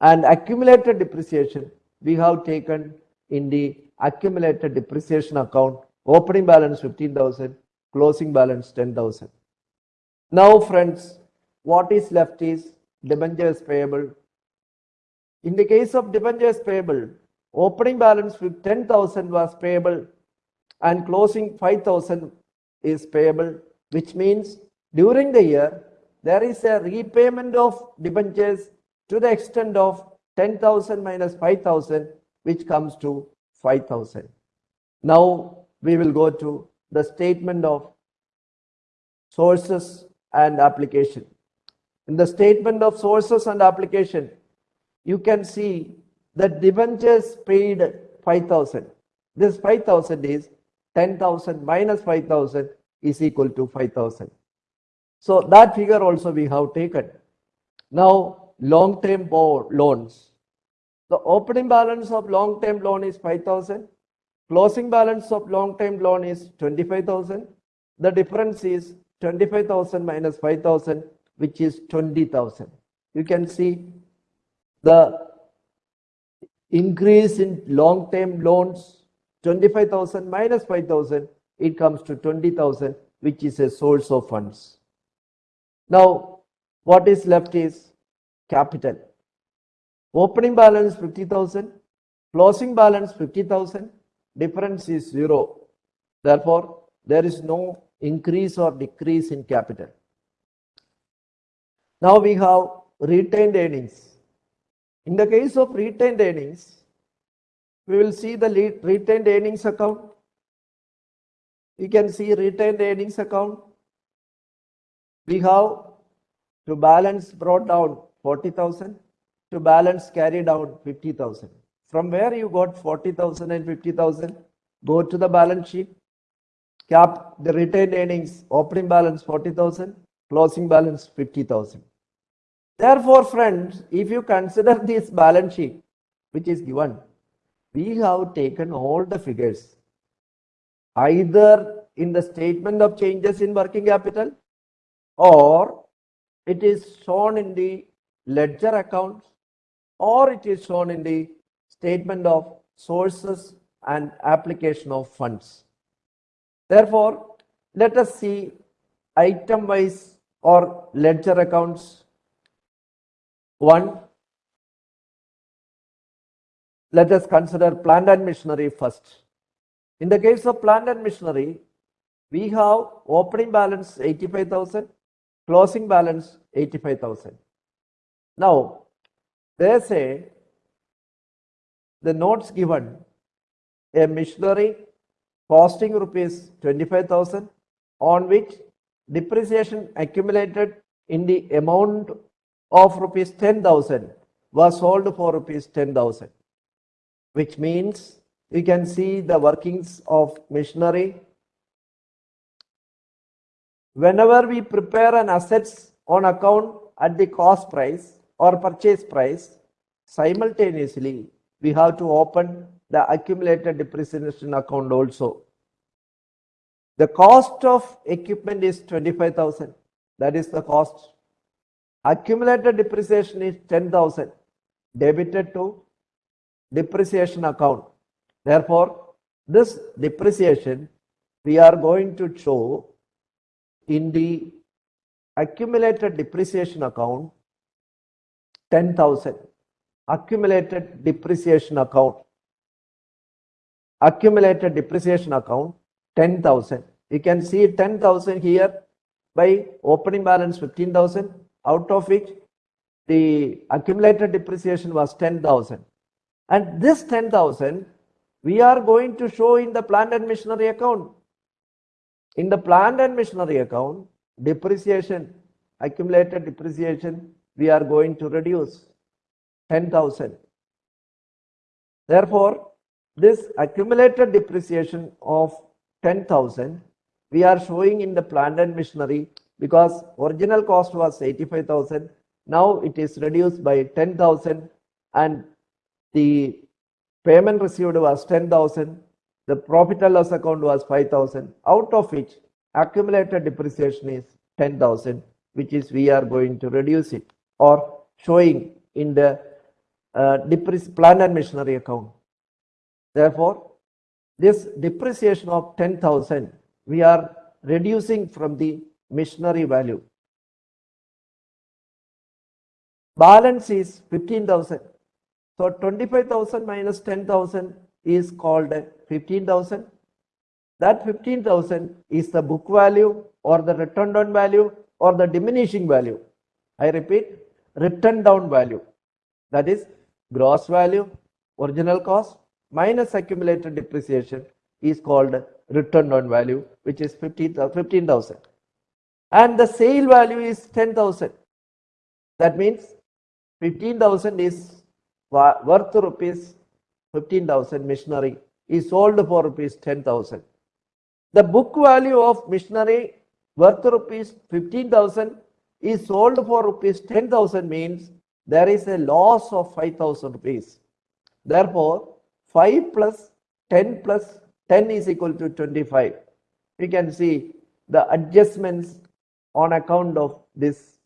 and accumulated depreciation we have taken in the accumulated depreciation account, opening balance 15,000, closing balance 10,000. Now friends, what is left is debentures payable. In the case of debentures payable, opening balance with 10,000 was payable and closing 5,000 is payable, which means during the year, there is a repayment of debentures to the extent of 10,000 minus 5,000, which comes to 5,000. Now we will go to the statement of sources and application. In the statement of sources and application, you can see that debentures paid 5,000. This 5,000 is 10,000 minus 5,000 is equal to 5,000. So that figure also we have taken. Now long-term loans. The opening balance of long-term loan is 5,000. Closing balance of long-term loan is 25,000. The difference is 25,000 minus 5,000, which is 20,000. You can see the increase in long-term loans, 25,000 minus 5,000, it comes to 20,000, which is a source of funds. Now, what is left is capital. Opening balance 50,000, closing balance 50,000, difference is zero. Therefore, there is no increase or decrease in capital. Now we have retained earnings. In the case of retained earnings, we will see the retained earnings account. You can see retained earnings account. We have to balance brought down 40,000 to balance carry down 50,000. From where you got 40,000 and 50,000, go to the balance sheet, cap the retained earnings, opening balance 40,000, closing balance 50,000. Therefore, friends, if you consider this balance sheet, which is given, we have taken all the figures, either in the statement of changes in working capital or it is shown in the ledger accounts or it is shown in the statement of sources and application of funds. Therefore, let us see item wise or ledger accounts. One, let us consider plant and machinery first. In the case of plant and machinery, we have opening balance 85,000, closing balance 85,000. Now, they say the notes given a machinery costing rupees 25,000 on which depreciation accumulated in the amount of rupees 10,000 was sold for rupees 10,000 which means you can see the workings of machinery whenever we prepare an assets on account at the cost price or purchase price simultaneously we have to open the accumulated depreciation account also. The cost of equipment is 25,000. That is the cost. Accumulated depreciation is 10,000 debited to depreciation account. Therefore, this depreciation we are going to show in the accumulated depreciation account 10,000 accumulated depreciation account accumulated depreciation account 10,000 you can see 10,000 here by opening balance 15,000 out of which the accumulated depreciation was 10,000 and this 10,000 we are going to show in the plant and machinery account. In the plant and machinery account depreciation accumulated depreciation we are going to reduce 10,000. Therefore, this accumulated depreciation of 10,000 we are showing in the plant and machinery because original cost was 85,000 Now it is reduced by 10,000 and the payment received was 10,000. The profit and loss account was 5,000 out of which accumulated depreciation is 10,000 which is we are going to reduce it or showing in the uh, plant and machinery account. Therefore, this depreciation of 10,000 we are reducing from the machinery value. Balance is 15,000. So 25,000 minus 10,000 is called 15,000. That 15,000 is the book value or the written down value or the diminishing value. I repeat, written down value. That is gross value, original cost minus accumulated depreciation is called written down value which is 15,000 and the sale value is 10,000. That means 15,000 is worth rupees 15,000 machinery is sold for rupees 10,000. The book value of machinery worth rupees 15,000 is sold for rupees 10,000 means there is a loss of 5,000 rupees. Therefore, 5 plus 10 plus 10 is equal to 25. You can see the adjustments on account of this.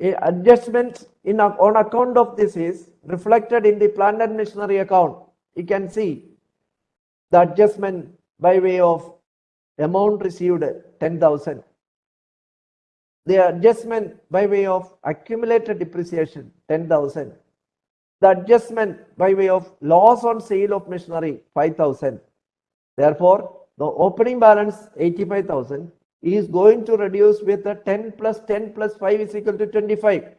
Adjustments in on account of this is reflected in the plant and machinery account. You can see the adjustment by way of amount received 10,000 the adjustment by way of accumulated depreciation 10,000. The adjustment by way of loss on sale of machinery 5,000. Therefore, the opening balance 85,000 is going to reduce with the 10 plus 10 plus 5 is equal to 25.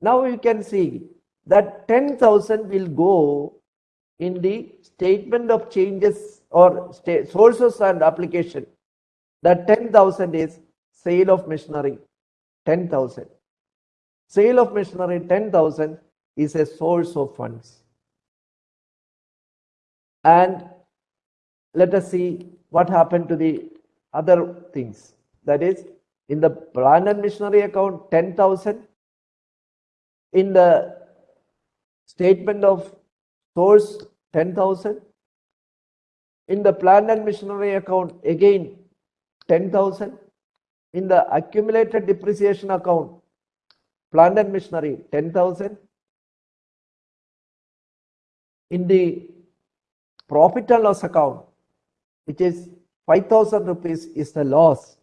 Now you can see that 10,000 will go in the statement of changes or sources and application. That 10,000 is sale of machinery 10,000. Sale of machinery 10,000 is a source of funds. And let us see what happened to the other things. That is, in the and machinery account, 10,000. In the statement of source, 10,000. In the plant and machinery account, again, 10,000 in the accumulated depreciation account, plant and machinery 10,000. In the profit and loss account, which is 5,000 rupees is the loss,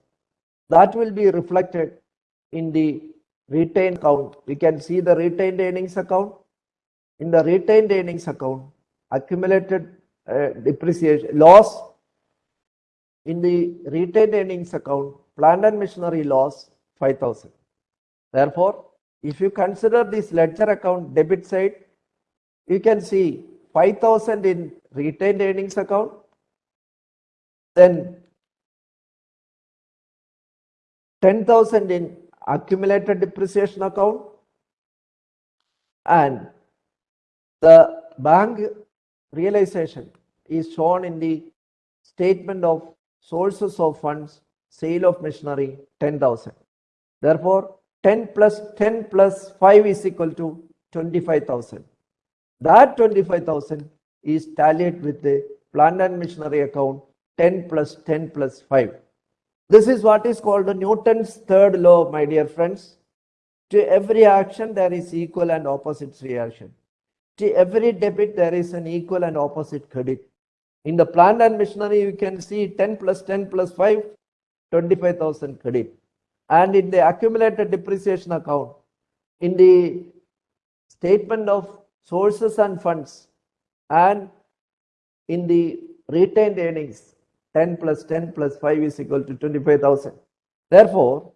that will be reflected in the retained account. We can see the retained earnings account. In the retained earnings account, accumulated uh, depreciation loss in the retained earnings account plant and machinery loss 5000. Therefore, if you consider this ledger account debit side, you can see 5000 in retained earnings account, then 10,000 in accumulated depreciation account and the bank realization is shown in the statement of sources of funds sale of machinery 10,000. Therefore, 10 plus 10 plus 5 is equal to 25,000. That 25,000 is tallied with the plant and machinery account 10 plus 10 plus 5. This is what is called the Newton's third law, my dear friends. To every action, there is equal and opposite reaction. To every debit, there is an equal and opposite credit. In the plant and machinery, you can see 10 plus 10 plus 5 25,000 credit. And in the accumulated depreciation account, in the statement of sources and funds, and in the retained earnings, 10 plus 10 plus 5 is equal to 25,000. Therefore,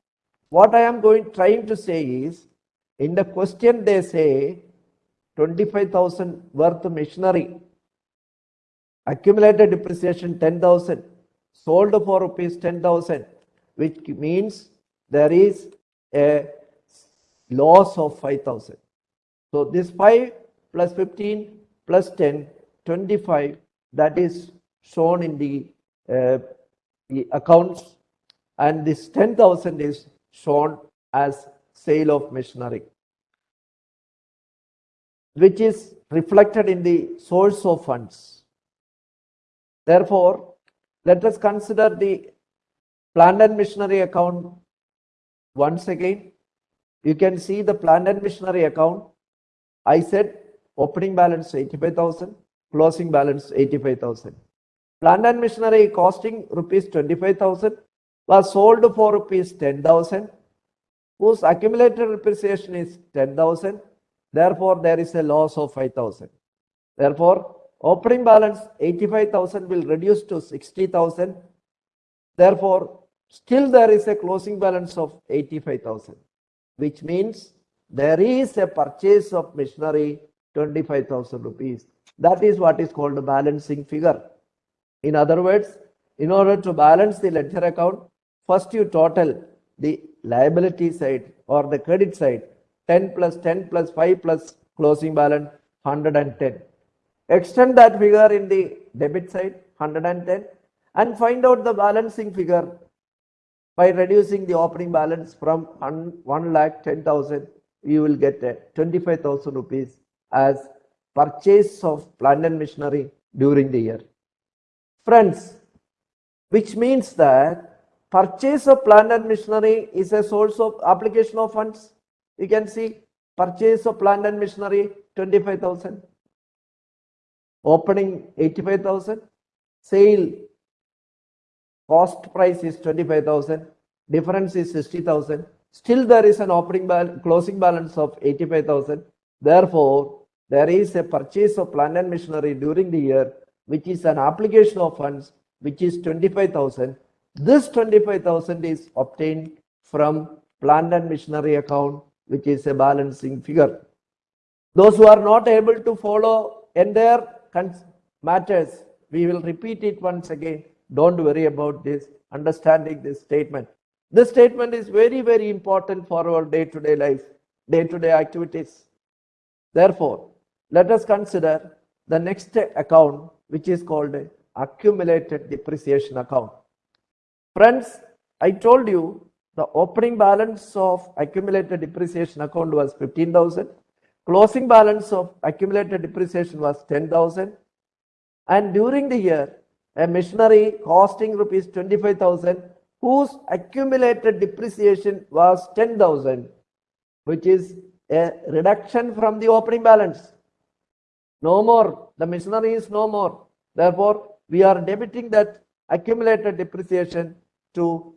what I am going trying to say is, in the question they say 25,000 worth machinery, accumulated depreciation 10,000, sold for rupees 10,000, which means there is a loss of 5,000. So this 5 plus 15 plus 10, 25, that is shown in the, uh, the accounts and this 10,000 is shown as sale of machinery, which is reflected in the source of funds. Therefore, let us consider the plant and machinery account once again. You can see the plant and machinery account. I said opening balance 85,000, closing balance 85,000. Plant and machinery costing rupees 25,000 was sold for rupees 10,000 whose accumulated depreciation is 10,000. Therefore, there is a loss of 5,000. Therefore, opening balance 85,000 will reduce to 60,000. Therefore, still there is a closing balance of 85,000, which means there is a purchase of machinery 25,000 rupees. That is what is called a balancing figure. In other words, in order to balance the ledger account, first you total the liability side or the credit side 10 plus 10 plus 5 plus closing balance 110. Extend that figure in the debit side 110 and find out the balancing figure by reducing the opening balance from 1 lakh 10,000 you will get 25,000 rupees as purchase of plant and machinery during the year. Friends, which means that purchase of plant and machinery is a source of application of funds. You can see purchase of plant and machinery 25,000, opening 85,000, sale cost price is 25,000, difference is 60,000. Still there is an opening balance, closing balance of 85,000. Therefore, there is a purchase of plant and machinery during the year, which is an application of funds, which is 25,000 this 25,000 is obtained from plant and machinery account, which is a balancing figure. Those who are not able to follow entire matters, we will repeat it once again. Don't worry about this, understanding this statement. This statement is very, very important for our day-to-day -day life, day-to-day -day activities. Therefore, let us consider the next account, which is called accumulated depreciation account. Friends, I told you the opening balance of accumulated depreciation account was 15,000. Closing balance of accumulated depreciation was 10,000. And during the year, a machinery costing rupees 25,000 whose accumulated depreciation was 10,000, which is a reduction from the opening balance. No more. The machinery is no more. Therefore, we are debiting that accumulated depreciation to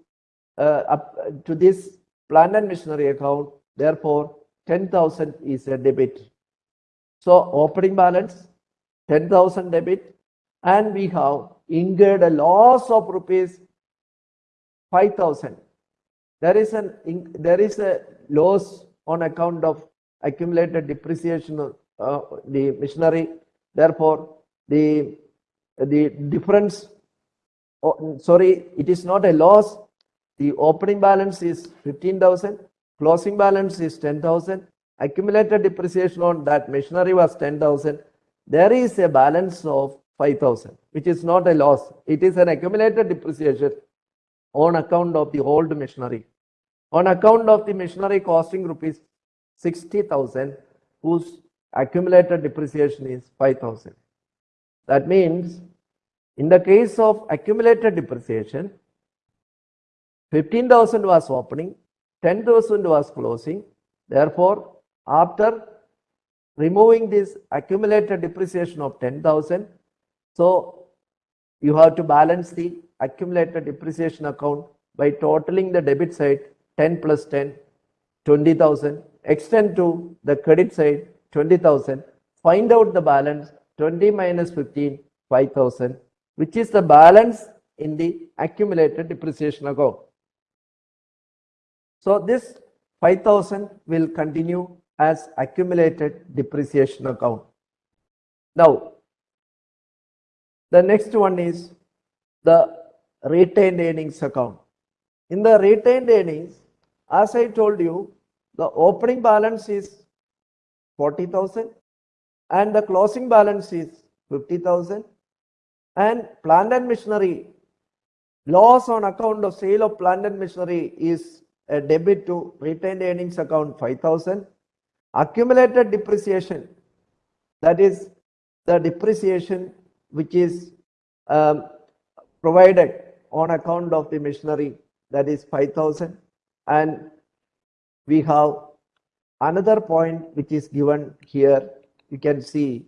uh, up to this plant and machinery account. Therefore, 10,000 is a debit. So opening balance 10,000 debit and we have incurred a loss of rupees 5,000. There is an there is a loss on account of accumulated depreciation of uh, the machinery. Therefore, the the difference oh, sorry, it is not a loss. The opening balance is 15,000, closing balance is 10,000, accumulated depreciation on that machinery was 10,000. There is a balance of 5,000, which is not a loss. It is an accumulated depreciation on account of the old machinery. On account of the machinery costing rupees 60,000, whose accumulated depreciation is 5,000. That means in the case of accumulated depreciation, 15,000 was opening, 10,000 was closing. Therefore, after removing this accumulated depreciation of 10,000, so you have to balance the accumulated depreciation account by totaling the debit side 10 plus 10, 20,000, extend to the credit side 20,000, find out the balance 20 minus 15, 5,000 which is the balance in the accumulated depreciation account. So this 5000 will continue as accumulated depreciation account. Now, the next one is the retained earnings account. In the retained earnings, as I told you, the opening balance is 40,000 and the closing balance is 50,000 and plant and machinery loss on account of sale of plant and machinery is a debit to retained earnings account 5000. Accumulated depreciation, that is the depreciation which is um, provided on account of the machinery, that is 5000. And we have another point which is given here. You can see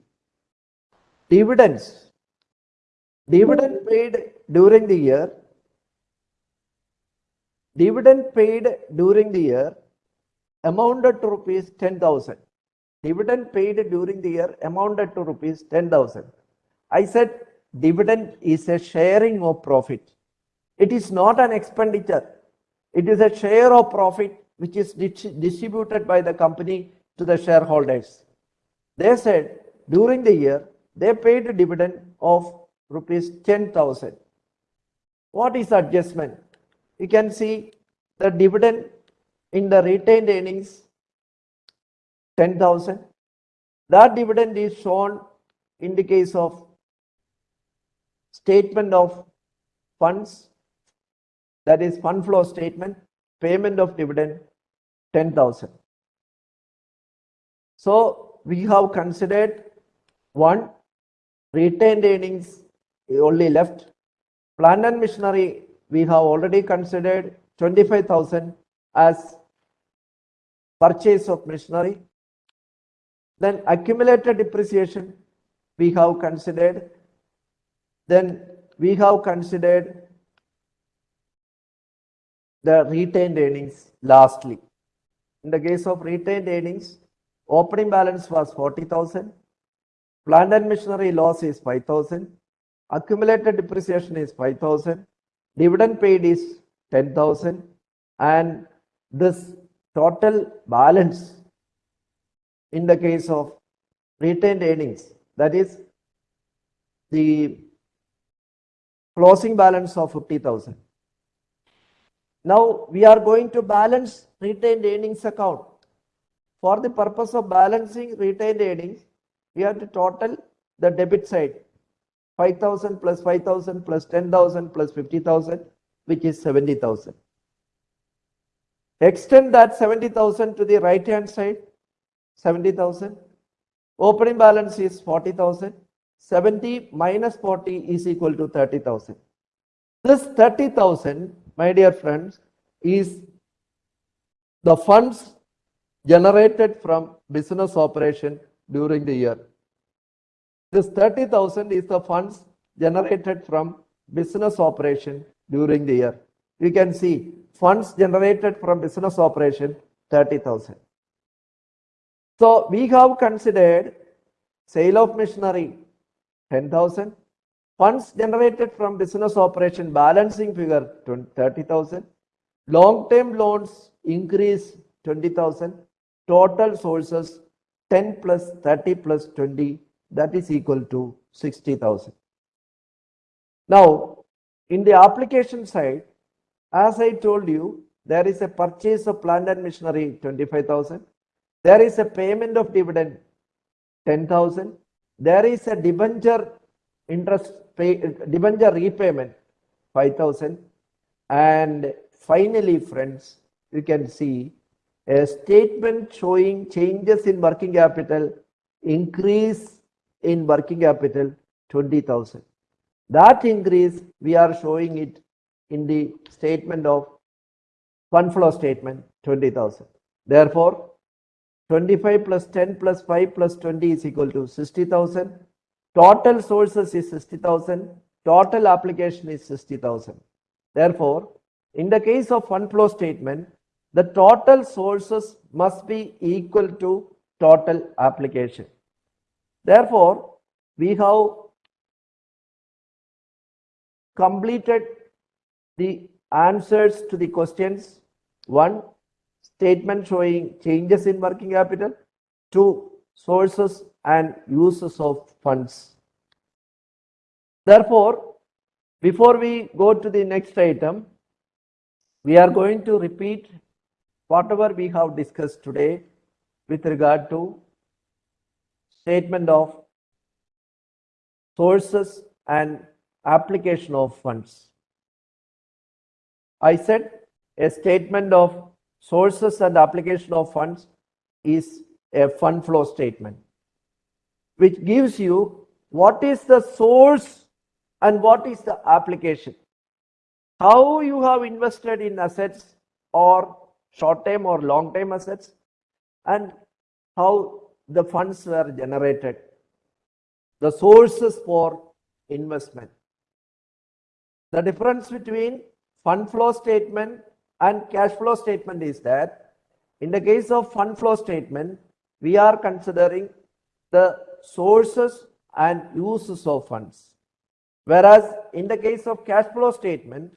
dividends. Dividend paid during the year dividend paid during the year amounted to rupees 10,000. Dividend paid during the year amounted to rupees 10,000. I said dividend is a sharing of profit. It is not an expenditure. It is a share of profit which is distributed by the company to the shareholders. They said during the year they paid a dividend of rupees 10,000. What is adjustment? You can see the dividend in the retained earnings 10,000. That dividend is shown in the case of statement of funds, that is fund flow statement, payment of dividend 10,000. So we have considered one retained earnings only left. Plant and machinery we have already considered 25,000 as purchase of machinery. Then accumulated depreciation we have considered. Then we have considered the retained earnings lastly. In the case of retained earnings, opening balance was 40,000. Plant and machinery loss is 5,000. Accumulated depreciation is 5,000. Dividend paid is 10,000 and this total balance in the case of retained earnings that is the closing balance of 50,000. Now we are going to balance retained earnings account. For the purpose of balancing retained earnings, we have to total the debit side. 5000 plus 5000 plus 10000 plus 50000 which is 70000 extend that 70000 to the right hand side 70000 opening balance is 40000 70 minus 40 is equal to 30000 this 30000 my dear friends is the funds generated from business operation during the year this 30,000 is the funds generated from business operation during the year. You can see funds generated from business operation 30,000. So we have considered sale of machinery 10,000, funds generated from business operation balancing figure 30,000, long-term loans increase 20,000, total sources 10 plus 30 plus 20 that is equal to 60,000. Now, in the application side, as I told you, there is a purchase of plant and machinery 25,000. There is a payment of dividend 10,000. There is a debenture interest pay, debenture repayment 5,000. And finally, friends, you can see a statement showing changes in working capital increase in working capital 20,000. That increase, we are showing it in the statement of fund flow statement 20,000. Therefore, 25 plus 10 plus 5 plus 20 is equal to 60,000. Total sources is 60,000. Total application is 60,000. Therefore, in the case of fund flow statement, the total sources must be equal to total application. Therefore, we have completed the answers to the questions. One, statement showing changes in working capital. Two, sources and uses of funds. Therefore, before we go to the next item, we are going to repeat whatever we have discussed today with regard to statement of sources and application of funds. I said a statement of sources and application of funds is a fund flow statement, which gives you what is the source and what is the application. How you have invested in assets or short term or long term assets and how the funds were generated. The sources for investment. The difference between fund flow statement and cash flow statement is that in the case of fund flow statement, we are considering the sources and uses of funds. Whereas in the case of cash flow statement,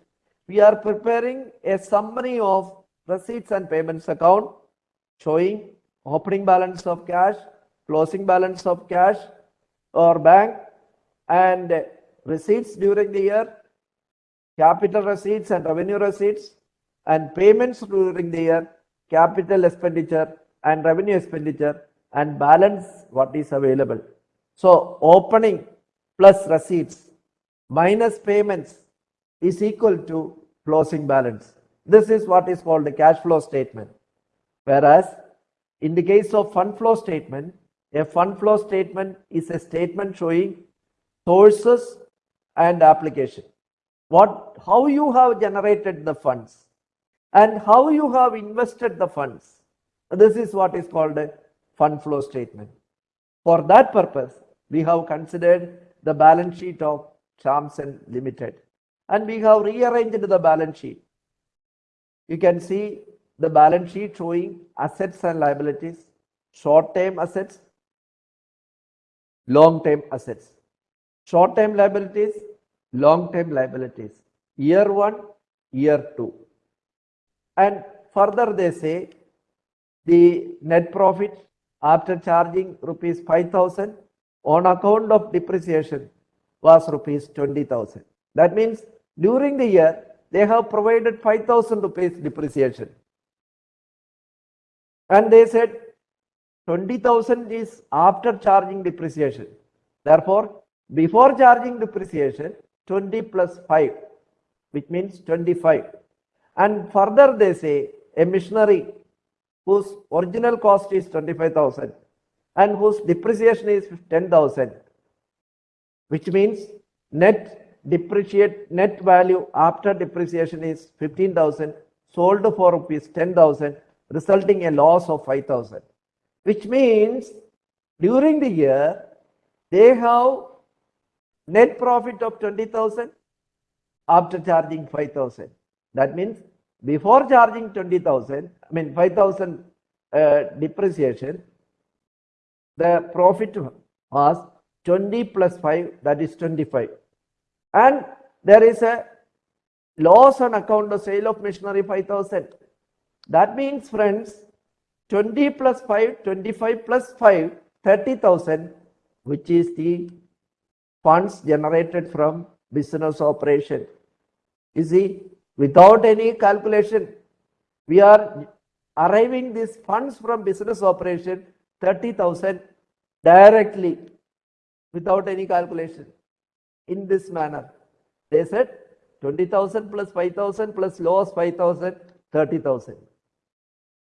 we are preparing a summary of receipts and payments account showing opening balance of cash, closing balance of cash or bank and receipts during the year, capital receipts and revenue receipts and payments during the year, capital expenditure and revenue expenditure and balance what is available. So opening plus receipts minus payments is equal to closing balance. This is what is called the cash flow statement. Whereas in the case of fund flow statement, a fund flow statement is a statement showing sources and application. What, how you have generated the funds and how you have invested the funds. This is what is called a fund flow statement. For that purpose, we have considered the balance sheet of Chamson Limited and we have rearranged the balance sheet. You can see the balance sheet showing assets and liabilities, short-term assets, long-term assets, short-term liabilities, long-term liabilities, year one, year two. And further they say the net profit after charging rupees 5000 on account of depreciation was rupees 20000. That means during the year they have provided 5000 rupees depreciation. And they said 20,000 is after charging depreciation. Therefore, before charging depreciation, 20 plus 5, which means 25. And further they say a machinery whose original cost is 25,000 and whose depreciation is 10,000, which means net depreciate net value after depreciation is 15,000 sold for rupees 10,000 resulting a loss of 5,000 which means during the year they have net profit of 20,000 after charging 5,000 that means before charging 20,000 I mean 5,000 uh, depreciation the profit was 20 plus 5 that is 25 and there is a loss on account of sale of machinery 5000 that means friends 20 plus 5 25 plus 5 30000 which is the funds generated from business operation. You see without any calculation we are arriving these funds from business operation 30,000 directly without any calculation in this manner. They said 20,000 plus 5,000 plus loss 5,000, 30,000.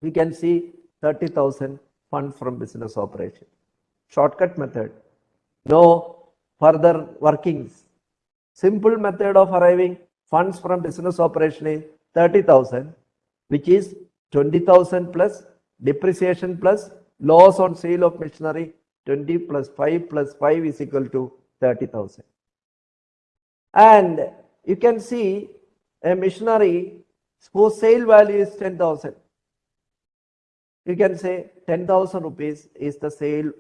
We can see 30,000 funds from business operation. Shortcut method. No further workings. Simple method of arriving funds from business operation is 30,000 which is 20,000 plus depreciation plus loss on sale of machinery 20 plus 5 plus 5 is equal to 30,000. And you can see a machinery whose sale value is 10,000. You can say 10,000 rupees is the sale,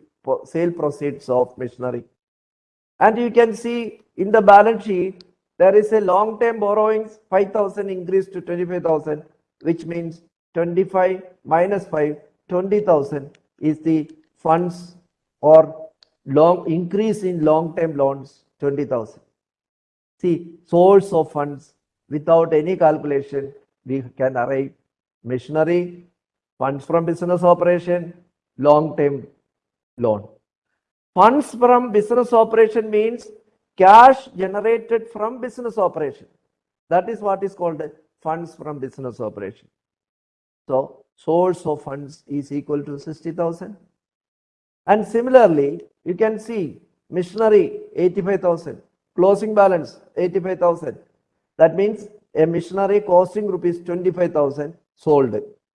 sale proceeds of machinery. And you can see in the balance sheet, there is a long-term borrowings, 5,000 increased to 25,000, which means 25 minus 5, 20,000 is the funds or long increase in long-term loans 20,000. See, source of funds without any calculation, we can arrive machinery, funds from business operation, long-term loan. Funds from business operation means cash generated from business operation. That is what is called funds from business operation. So source of funds is equal to 60,000. And similarly, you can see machinery 85,000, closing balance 85,000. That means a machinery costing rupees 25,000 sold.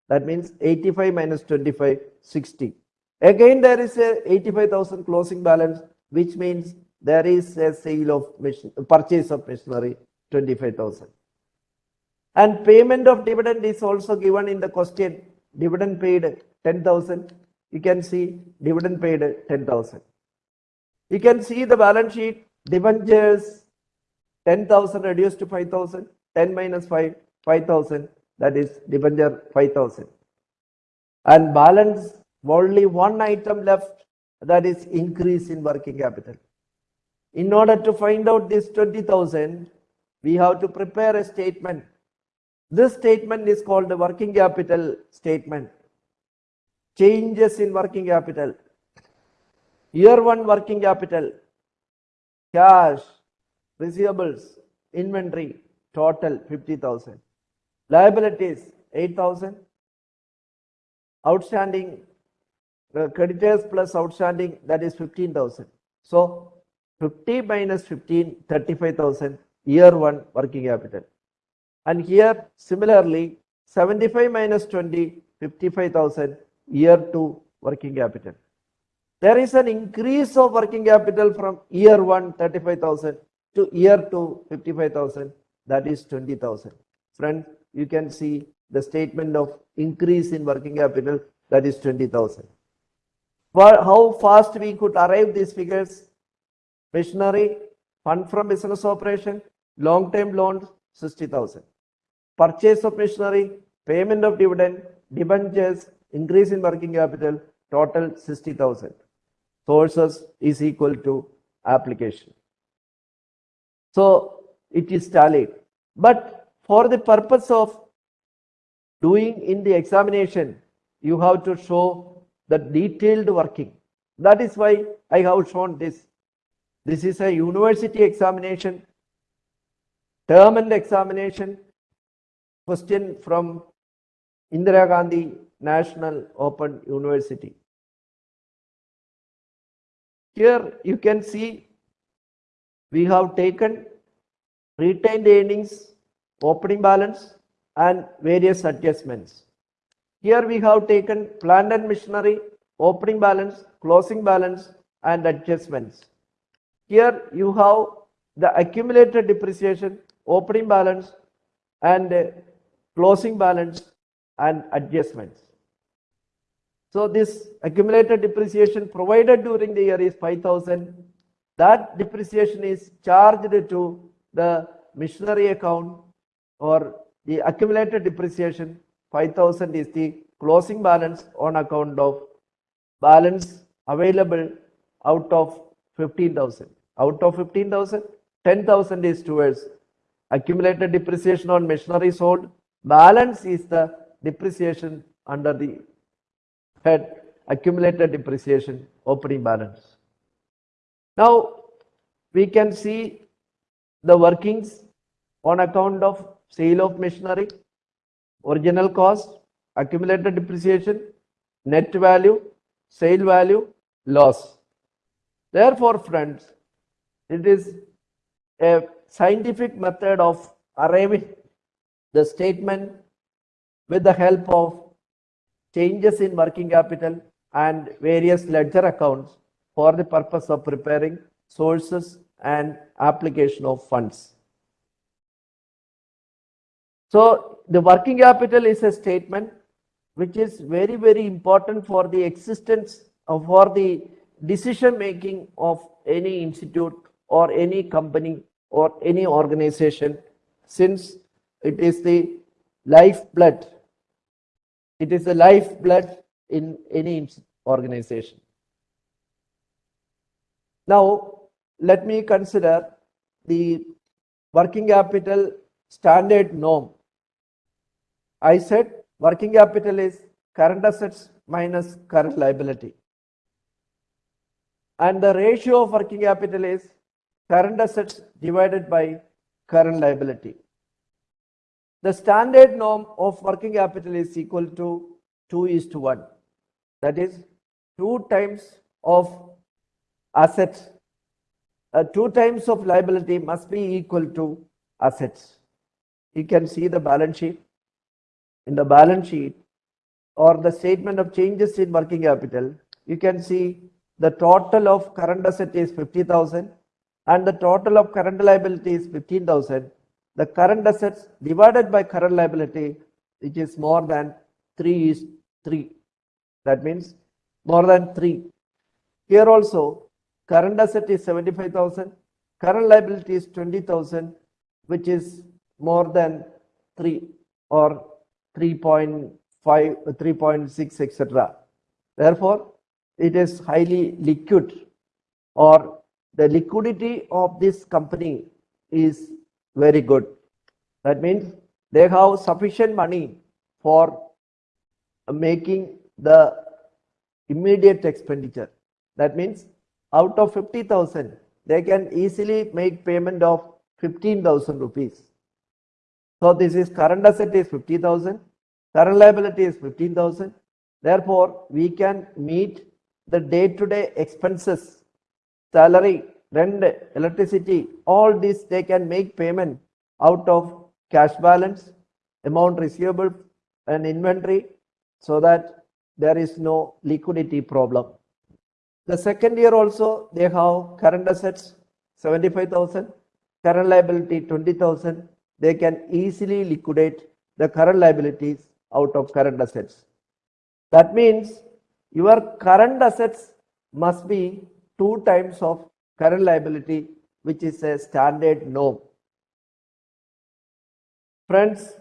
That means 85 minus 25, 60. Again, there is a 85,000 closing balance, which means there is a sale of machine, purchase of machinery 25,000. And payment of dividend is also given in the question. Dividend paid 10,000. You can see dividend paid 10,000. You can see the balance sheet, debentures 10,000 reduced to 5,000, 10 minus 5, 5,000, that is debenture 5,000. And balance only one item left, that is increase in working capital. In order to find out this 20,000, we have to prepare a statement. This statement is called the working capital statement. Changes in working capital. Year one working capital, cash, receivables, inventory, total 50,000. Liabilities 8,000. Outstanding, uh, creditors plus outstanding that is 15,000. So 50 minus 15, 35,000 year one working capital. And here similarly 75 minus 20, 55,000 year two working capital. There is an increase of working capital from year one 35,000 to year two 55,000 that is 20,000. Friend, you can see the statement of increase in working capital that is 20,000. For how fast we could arrive these figures? Machinery, fund from business operation, long-term loans 60,000. Purchase of machinery, payment of dividend, debentures, increase in working capital, total 60,000. Sources is equal to application. So it is tallied. But for the purpose of doing in the examination, you have to show the detailed working. That is why I have shown this. This is a university examination, term and examination, question from Indira Gandhi National Open University. Here you can see we have taken retained earnings, opening balance and various adjustments. Here we have taken plant and machinery, opening balance, closing balance and adjustments. Here you have the accumulated depreciation, opening balance and uh, closing balance and adjustments. So this accumulated depreciation provided during the year is 5000. That depreciation is charged to the machinery account or the accumulated depreciation 5000 is the closing balance on account of balance available out of 15,000. Out of 15,000, 10,000 is towards accumulated depreciation on machinery sold. Balance is the depreciation under the head accumulated depreciation opening balance. Now we can see the workings on account of sale of machinery, original cost, accumulated depreciation, net value, sale value, loss. Therefore, friends, it is a scientific method of arriving the statement with the help of changes in working capital and various ledger accounts for the purpose of preparing sources and application of funds. So the working capital is a statement which is very, very important for the existence of for the decision making of any institute or any company or any organization since it is the lifeblood. It is the lifeblood in any organization. Now, let me consider the working capital standard norm. I said working capital is current assets minus current liability. And the ratio of working capital is current assets divided by current liability. the standard norm of working capital is equal to 2 is to 1. That is 2 times of assets, uh, 2 times of liability must be equal to assets. You can see the balance sheet. In the balance sheet or the statement of changes in working capital, you can see the total of current asset is 50,000 and the total of current liability is 15,000. The current assets divided by current liability, which is more than 3 is 3. That means more than 3. Here also, current asset is 75,000, current liability is 20,000, which is more than 3 or 3.5, 3.6, etc. Therefore, it is highly liquid or the liquidity of this company is very good. That means they have sufficient money for making the immediate expenditure. That means out of 50,000, they can easily make payment of 15,000 rupees. So this is current asset is 50,000, current liability is 15,000. Therefore, we can meet the day-to-day -day expenses, salary, rent, electricity, all this they can make payment out of cash balance, amount receivable and inventory so that there is no liquidity problem. The second year also they have current assets 75,000, current liability 20,000. They can easily liquidate the current liabilities out of current assets. That means your current assets must be two times of current liability, which is a standard norm. Friends,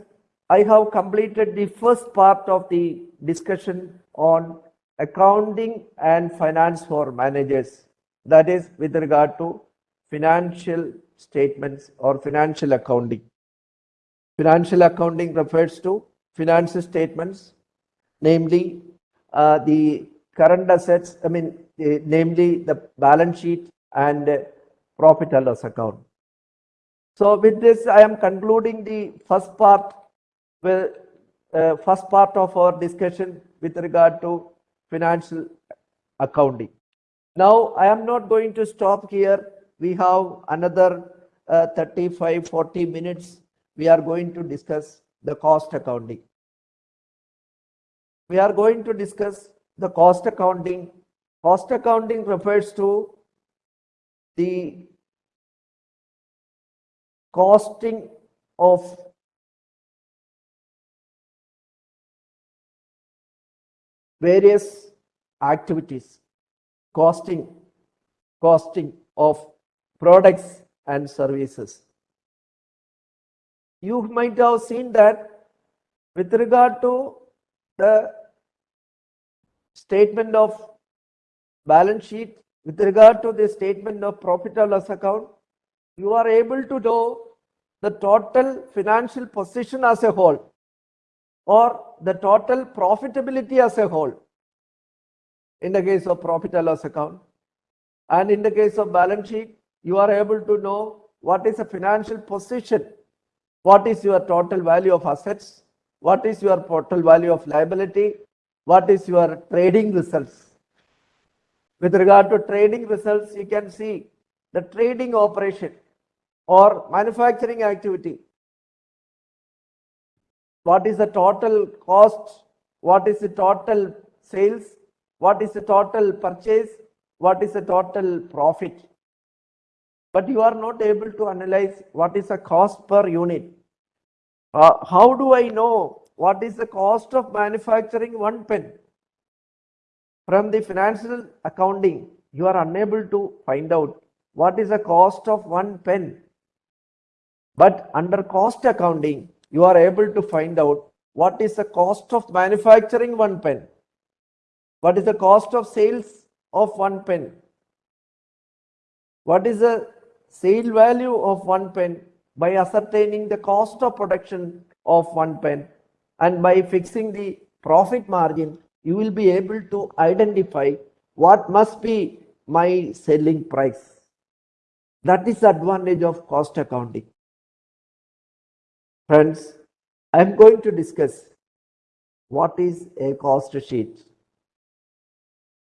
I have completed the first part of the discussion on accounting and finance for managers. That is with regard to financial statements or financial accounting. Financial accounting refers to financial statements, namely uh, the current assets, I mean, namely the balance sheet and profit and loss account. So with this, I am concluding the first part, with, uh, first part of our discussion with regard to financial accounting. Now, I am not going to stop here. We have another uh, 35, 40 minutes. We are going to discuss the cost accounting we are going to discuss the cost accounting. Cost accounting refers to the costing of various activities, costing, costing of products and services. You might have seen that with regard to the statement of balance sheet with regard to the statement of profit or loss account, you are able to know the total financial position as a whole or the total profitability as a whole in the case of profit or loss account. And in the case of balance sheet, you are able to know what is the financial position, what is your total value of assets, what is your total value of liability, what is your trading results. With regard to trading results, you can see the trading operation or manufacturing activity. What is the total cost? What is the total sales? What is the total purchase? What is the total profit? But you are not able to analyze what is the cost per unit. Uh, how do I know what is the cost of manufacturing one pen? From the financial accounting, you are unable to find out what is the cost of one pen. But under cost accounting, you are able to find out what is the cost of manufacturing one pen. What is the cost of sales of one pen? What is the sale value of one pen by ascertaining the cost of production of one pen and by fixing the profit margin, you will be able to identify what must be my selling price. That is the advantage of cost accounting. Friends, I'm going to discuss what is a cost sheet.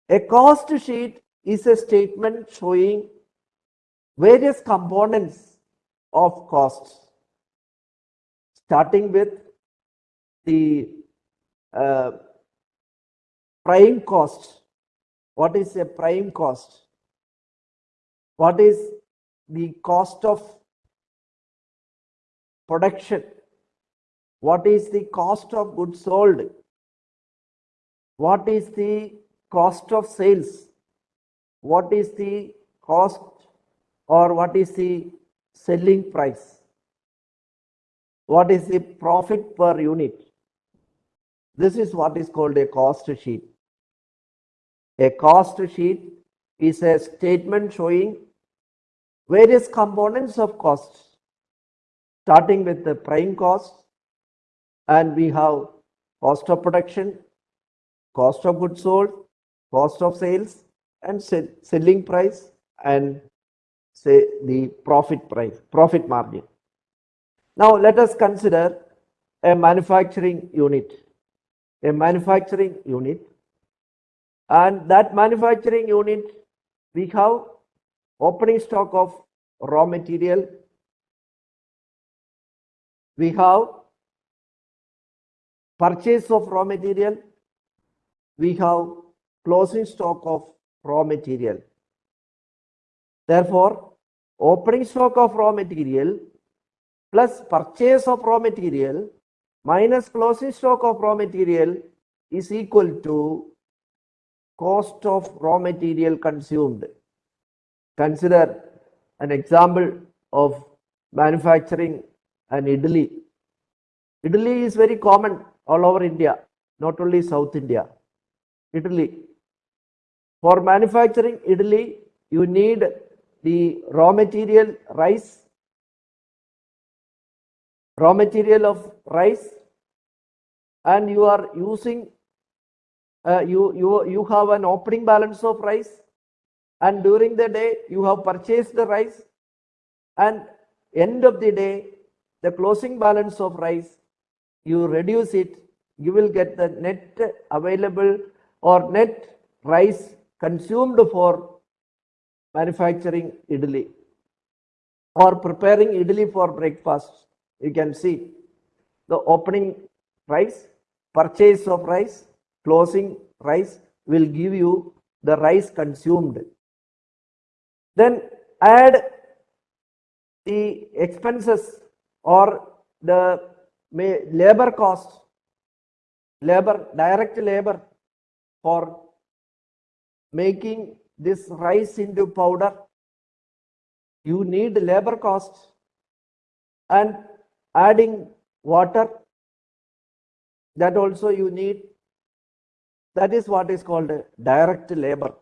A cost sheet is a statement showing various components of costs, starting with the uh, prime cost. What is a prime cost? What is the cost of production? What is the cost of goods sold? What is the cost of sales? What is the cost or what is the selling price? What is the profit per unit? This is what is called a cost sheet. A cost sheet is a statement showing various components of costs, starting with the prime cost, and we have cost of production, cost of goods sold, cost of sales, and sell, selling price, and say the profit price, profit margin. Now let us consider a manufacturing unit, a manufacturing unit, and that manufacturing unit we have opening stock of raw material, we have purchase of raw material, we have closing stock of raw material. Therefore, opening stock of raw material plus purchase of raw material minus closing stock of raw material is equal to cost of raw material consumed. Consider an example of manufacturing an idli. Idli is very common all over India, not only South India. Idli. For manufacturing idli, you need the raw material rice, raw material of rice, and you are using, uh, you, you, you have an opening balance of rice, and during the day you have purchased the rice, and end of the day, the closing balance of rice, you reduce it, you will get the net available or net rice consumed for manufacturing idli or preparing idli for breakfast. You can see the opening rice, purchase of rice, closing rice will give you the rice consumed. Then add the expenses or the labor cost, labor, direct labor for making this rice into powder. You need labor cost and adding water that also you need. That is what is called direct labor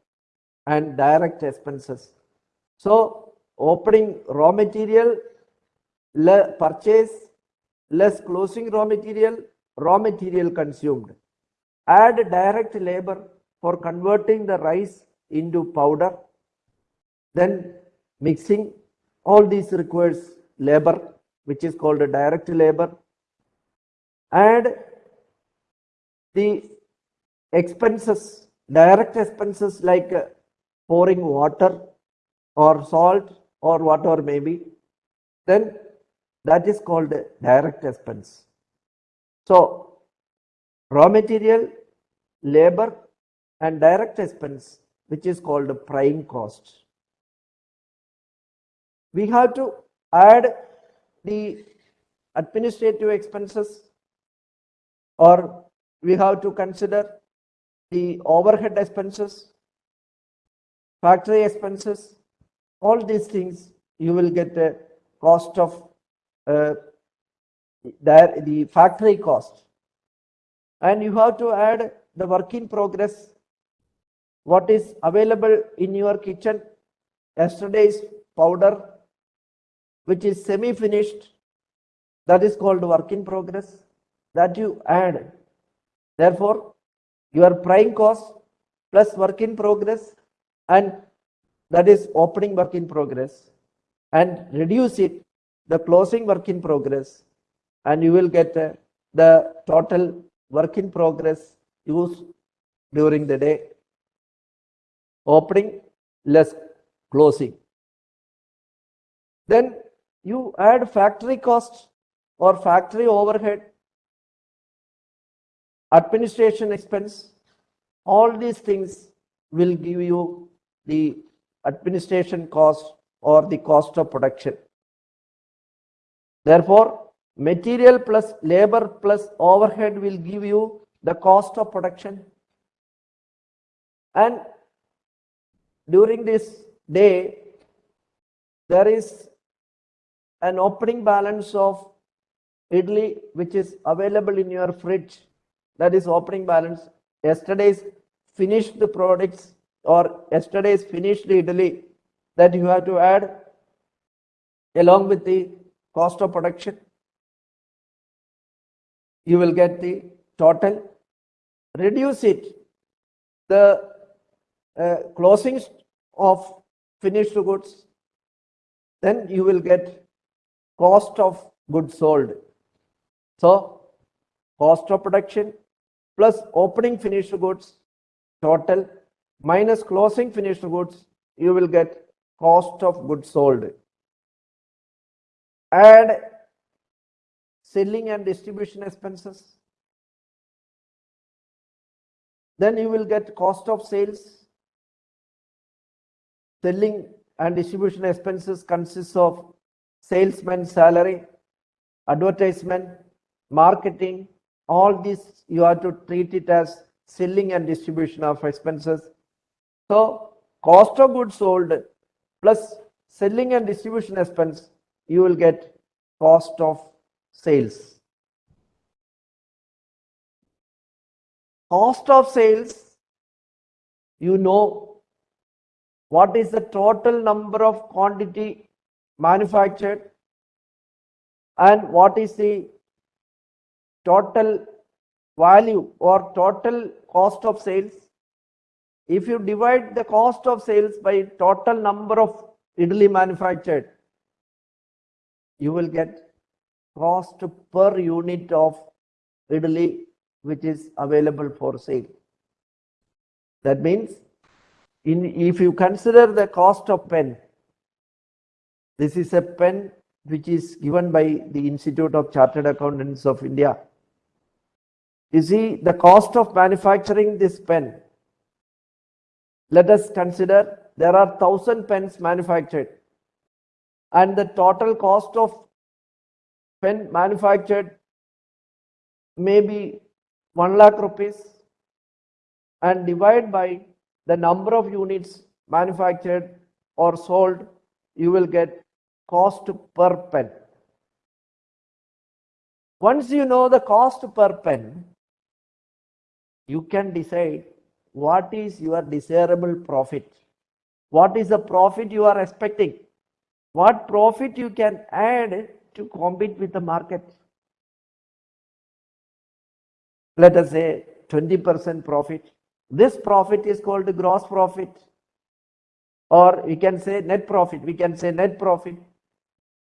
and direct expenses. So opening raw material, purchase, less closing raw material, raw material consumed. Add direct labor for converting the rice into powder. Then mixing, all these requires labor, which is called direct labor. Add the expenses, direct expenses like uh, pouring water or salt or whatever may be, then that is called direct expense. So raw material, labor and direct expense which is called prime cost. We have to add the administrative expenses or we have to consider the overhead expenses, factory expenses, all these things you will get a cost of uh, the, the factory cost. And you have to add the work in progress. What is available in your kitchen? Yesterday's powder which is semi finished that is called work in progress that you add. Therefore your prime cost plus work in progress and that is opening work in progress and reduce it the closing work in progress and you will get a the total work in progress used during the day. Opening less closing. Then you add factory cost or factory overhead, administration expense. All these things will give you the administration cost or the cost of production. Therefore, material plus labor plus overhead will give you the cost of production. And during this day, there is an opening balance of idli which is available in your fridge. That is opening balance. Yesterday's finished the products or yesterday's finished idli that you have to add along with the cost of production. You will get the total. Reduce it. The uh, closings of finished goods. Then you will get cost of goods sold. So cost of production plus opening finished goods total minus closing finished goods, you will get cost of goods sold. Add selling and distribution expenses. Then you will get cost of sales. Selling and distribution expenses consists of salesman salary, advertisement, marketing, all this you have to treat it as selling and distribution of expenses. So cost of goods sold plus selling and distribution expense, you will get cost of sales. Cost of sales, you know what is the total number of quantity manufactured and what is the total value or total cost of sales. If you divide the cost of sales by total number of idli manufactured, you will get cost per unit of idli which is available for sale. That means in, if you consider the cost of pen, this is a pen which is given by the Institute of Chartered Accountants of India. You see the cost of manufacturing this pen. Let us consider there are thousand pens manufactured and the total cost of pen manufactured may be 1 lakh rupees and divide by the number of units manufactured or sold you will get cost per pen. Once you know the cost per pen, you can decide what is your desirable profit. What is the profit you are expecting? What profit you can add to compete with the market? Let us say 20% profit. This profit is called gross profit. Or we can say net profit. We can say net profit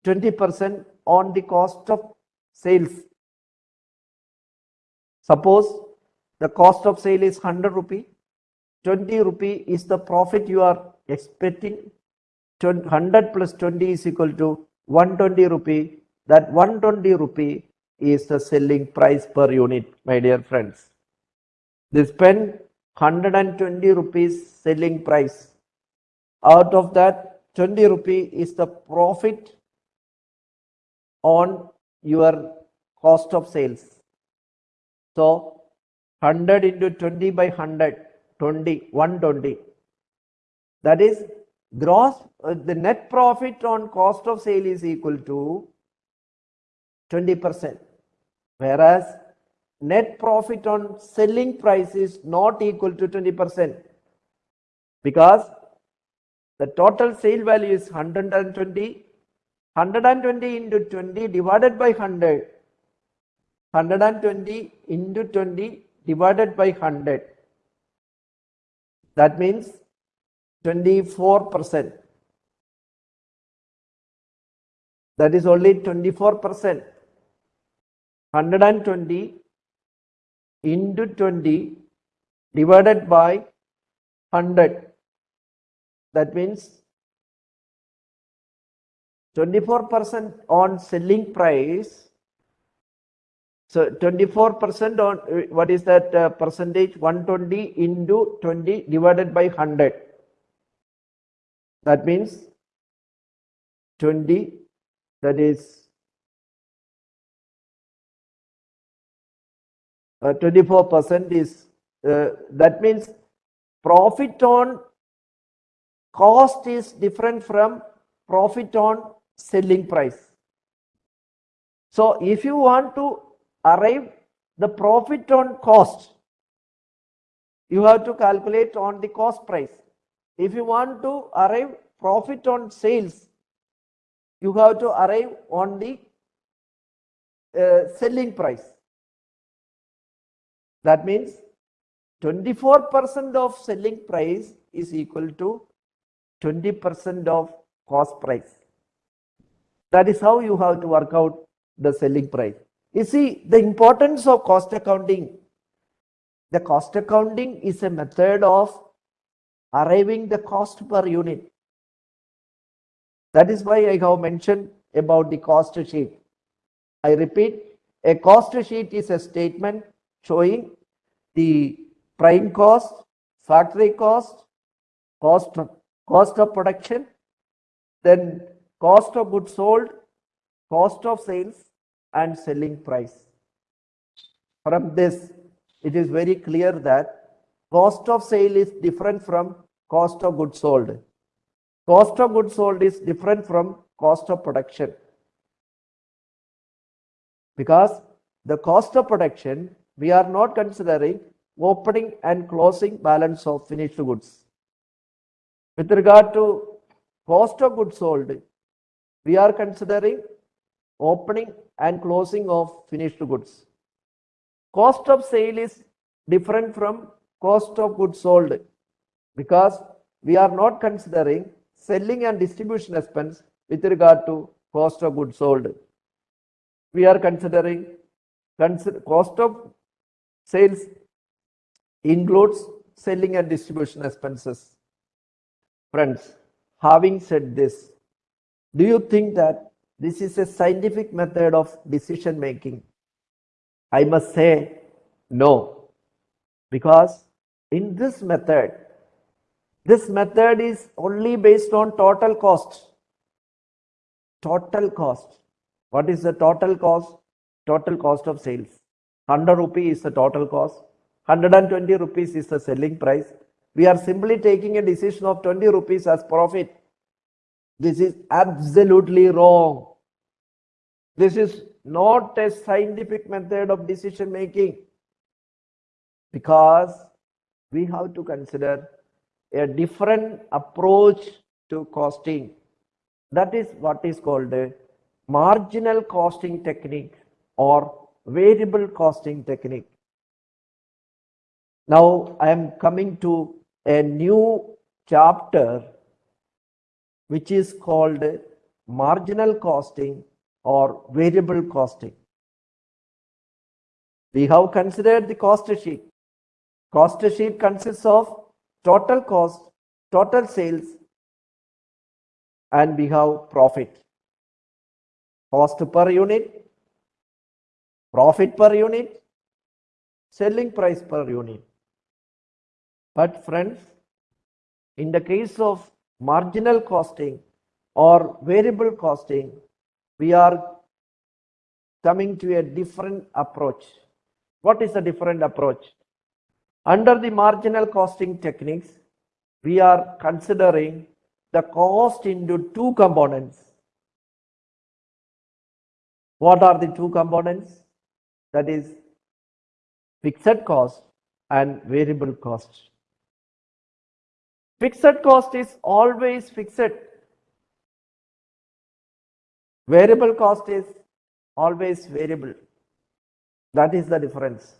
20% on the cost of sales. Suppose the cost of sale is 100 rupee, 20 rupee is the profit you are expecting. 100 plus 20 is equal to 120 rupee. That 120 rupee is the selling price per unit, my dear friends. They spend 120 rupees selling price. Out of that, 20 rupee is the profit on your cost of sales. So 100 into 20 by 100, 20, 120. That is gross, uh, the net profit on cost of sale is equal to 20%. Whereas net profit on selling price is not equal to 20% because the total sale value is 120 120 into 20 divided by 100. 120 into 20 divided by 100. That means 24%. That is only 24%. 120 into 20 divided by 100. That means 24% on selling price. So 24% on uh, what is that uh, percentage? 120 into 20 divided by 100. That means 20 that is uh, 24% is uh, that means profit on cost is different from profit on selling price. So if you want to arrive the profit on cost, you have to calculate on the cost price. If you want to arrive profit on sales, you have to arrive on the uh, selling price. That means 24% of selling price is equal to 20% of cost price. That is how you have to work out the selling price. You see, the importance of cost accounting. The cost accounting is a method of arriving the cost per unit. That is why I have mentioned about the cost sheet. I repeat, a cost sheet is a statement showing the prime cost, factory cost, cost, cost of production, then cost of goods sold, cost of sales, and selling price. From this, it is very clear that cost of sale is different from cost of goods sold. Cost of goods sold is different from cost of production. Because the cost of production, we are not considering opening and closing balance of finished goods. With regard to cost of goods sold, we are considering opening and closing of finished goods. Cost of sale is different from cost of goods sold because we are not considering selling and distribution expense with regard to cost of goods sold. We are considering consider, cost of sales includes selling and distribution expenses. Friends, having said this, do you think that this is a scientific method of decision making? I must say no, because in this method, this method is only based on total cost. Total cost. What is the total cost? Total cost of sales. 100 rupee is the total cost. 120 rupees is the selling price. We are simply taking a decision of 20 rupees as profit. This is absolutely wrong. This is not a scientific method of decision making because we have to consider a different approach to costing. That is what is called a marginal costing technique or variable costing technique. Now I am coming to a new chapter which is called marginal costing or variable costing. We have considered the cost sheet. Cost sheet consists of total cost, total sales, and we have profit. Cost per unit, profit per unit, selling price per unit. But friends, in the case of marginal costing or variable costing, we are coming to a different approach. What is a different approach? Under the marginal costing techniques, we are considering the cost into two components. What are the two components? That is fixed cost and variable cost. Fixed cost is always fixed. Variable cost is always variable. That is the difference.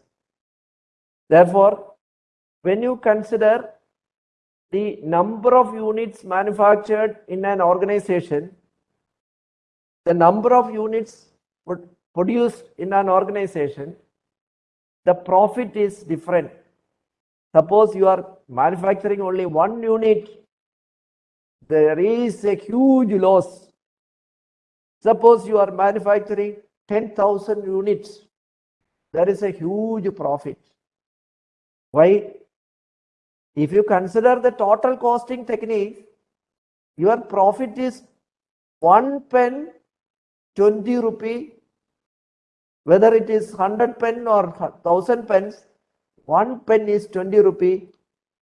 Therefore, when you consider the number of units manufactured in an organization, the number of units produced in an organization, the profit is different. Suppose you are manufacturing only one unit, there is a huge loss. Suppose you are manufacturing 10,000 units, there is a huge profit. Why? If you consider the total costing technique, your profit is one pen 20 rupee, whether it is 100 pen or 1000 pens, one pen is 20 rupee,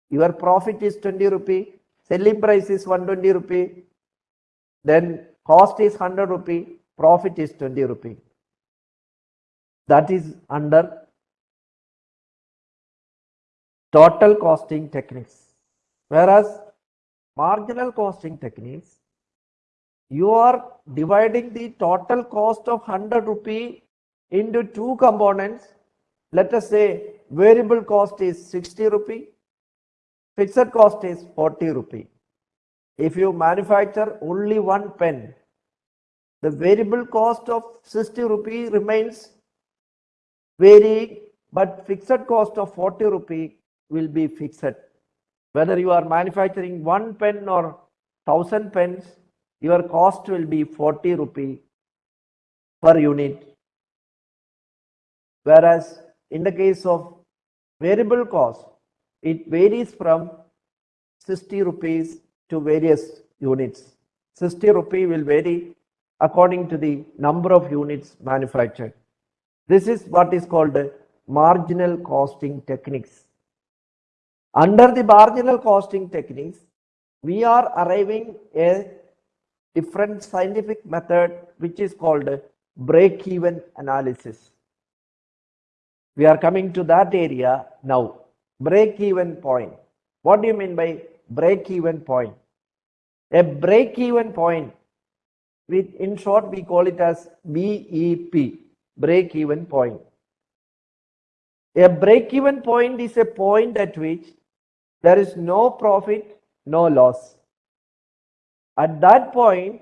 your profit is 20 rupee, selling price is 120 rupee, then cost is 100 rupee, profit is 20 rupee. That is under total costing techniques. Whereas marginal costing techniques, you are dividing the total cost of 100 rupee into two components. Let us say variable cost is 60 rupee, fixed cost is 40 rupee. If you manufacture only one pen, the variable cost of 60 rupee remains varying, but fixed cost of 40 rupee will be fixed. Whether you are manufacturing one pen or thousand pens, your cost will be 40 rupee per unit. Whereas in the case of variable cost, it varies from 60 rupees to various units. 60 rupee will vary according to the number of units manufactured. This is what is called marginal costing techniques. Under the marginal costing techniques, we are arriving a different scientific method which is called break-even analysis. We are coming to that area now. Break-even point. What do you mean by break-even point? A break-even point, with, in short, we call it as BEP, break-even point. A break-even point is a point at which there is no profit, no loss. At that point,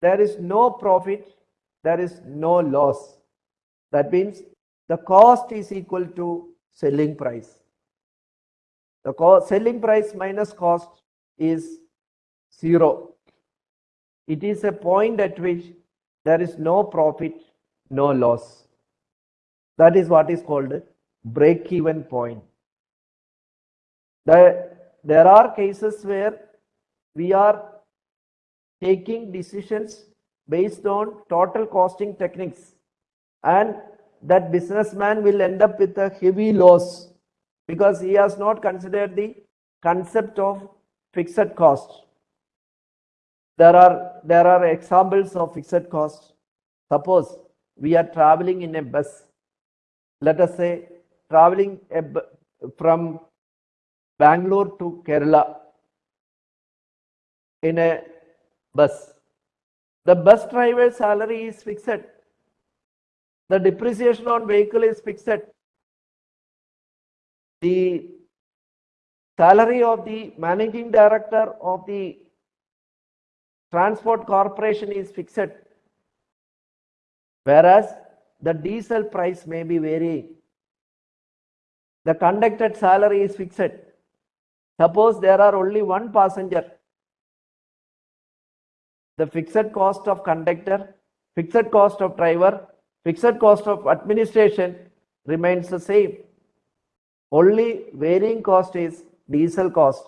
there is no profit, there is no loss. That means the cost is equal to selling price. The cost, selling price minus cost is zero. It is a point at which there is no profit, no loss. That is what is called break-even point. The, there are cases where we are taking decisions based on total costing techniques and that businessman will end up with a heavy loss because he has not considered the concept of fixed cost. There are, there are examples of fixed cost. Suppose we are traveling in a bus. Let us say traveling from Bangalore to Kerala in a bus. The bus driver's salary is fixed. The depreciation on vehicle is fixed. The salary of the managing director of the transport corporation is fixed. Whereas the diesel price may be varying. The conductor salary is fixed. Suppose there are only one passenger. The fixed cost of conductor, fixed cost of driver, fixed cost of administration remains the same. Only varying cost is diesel cost.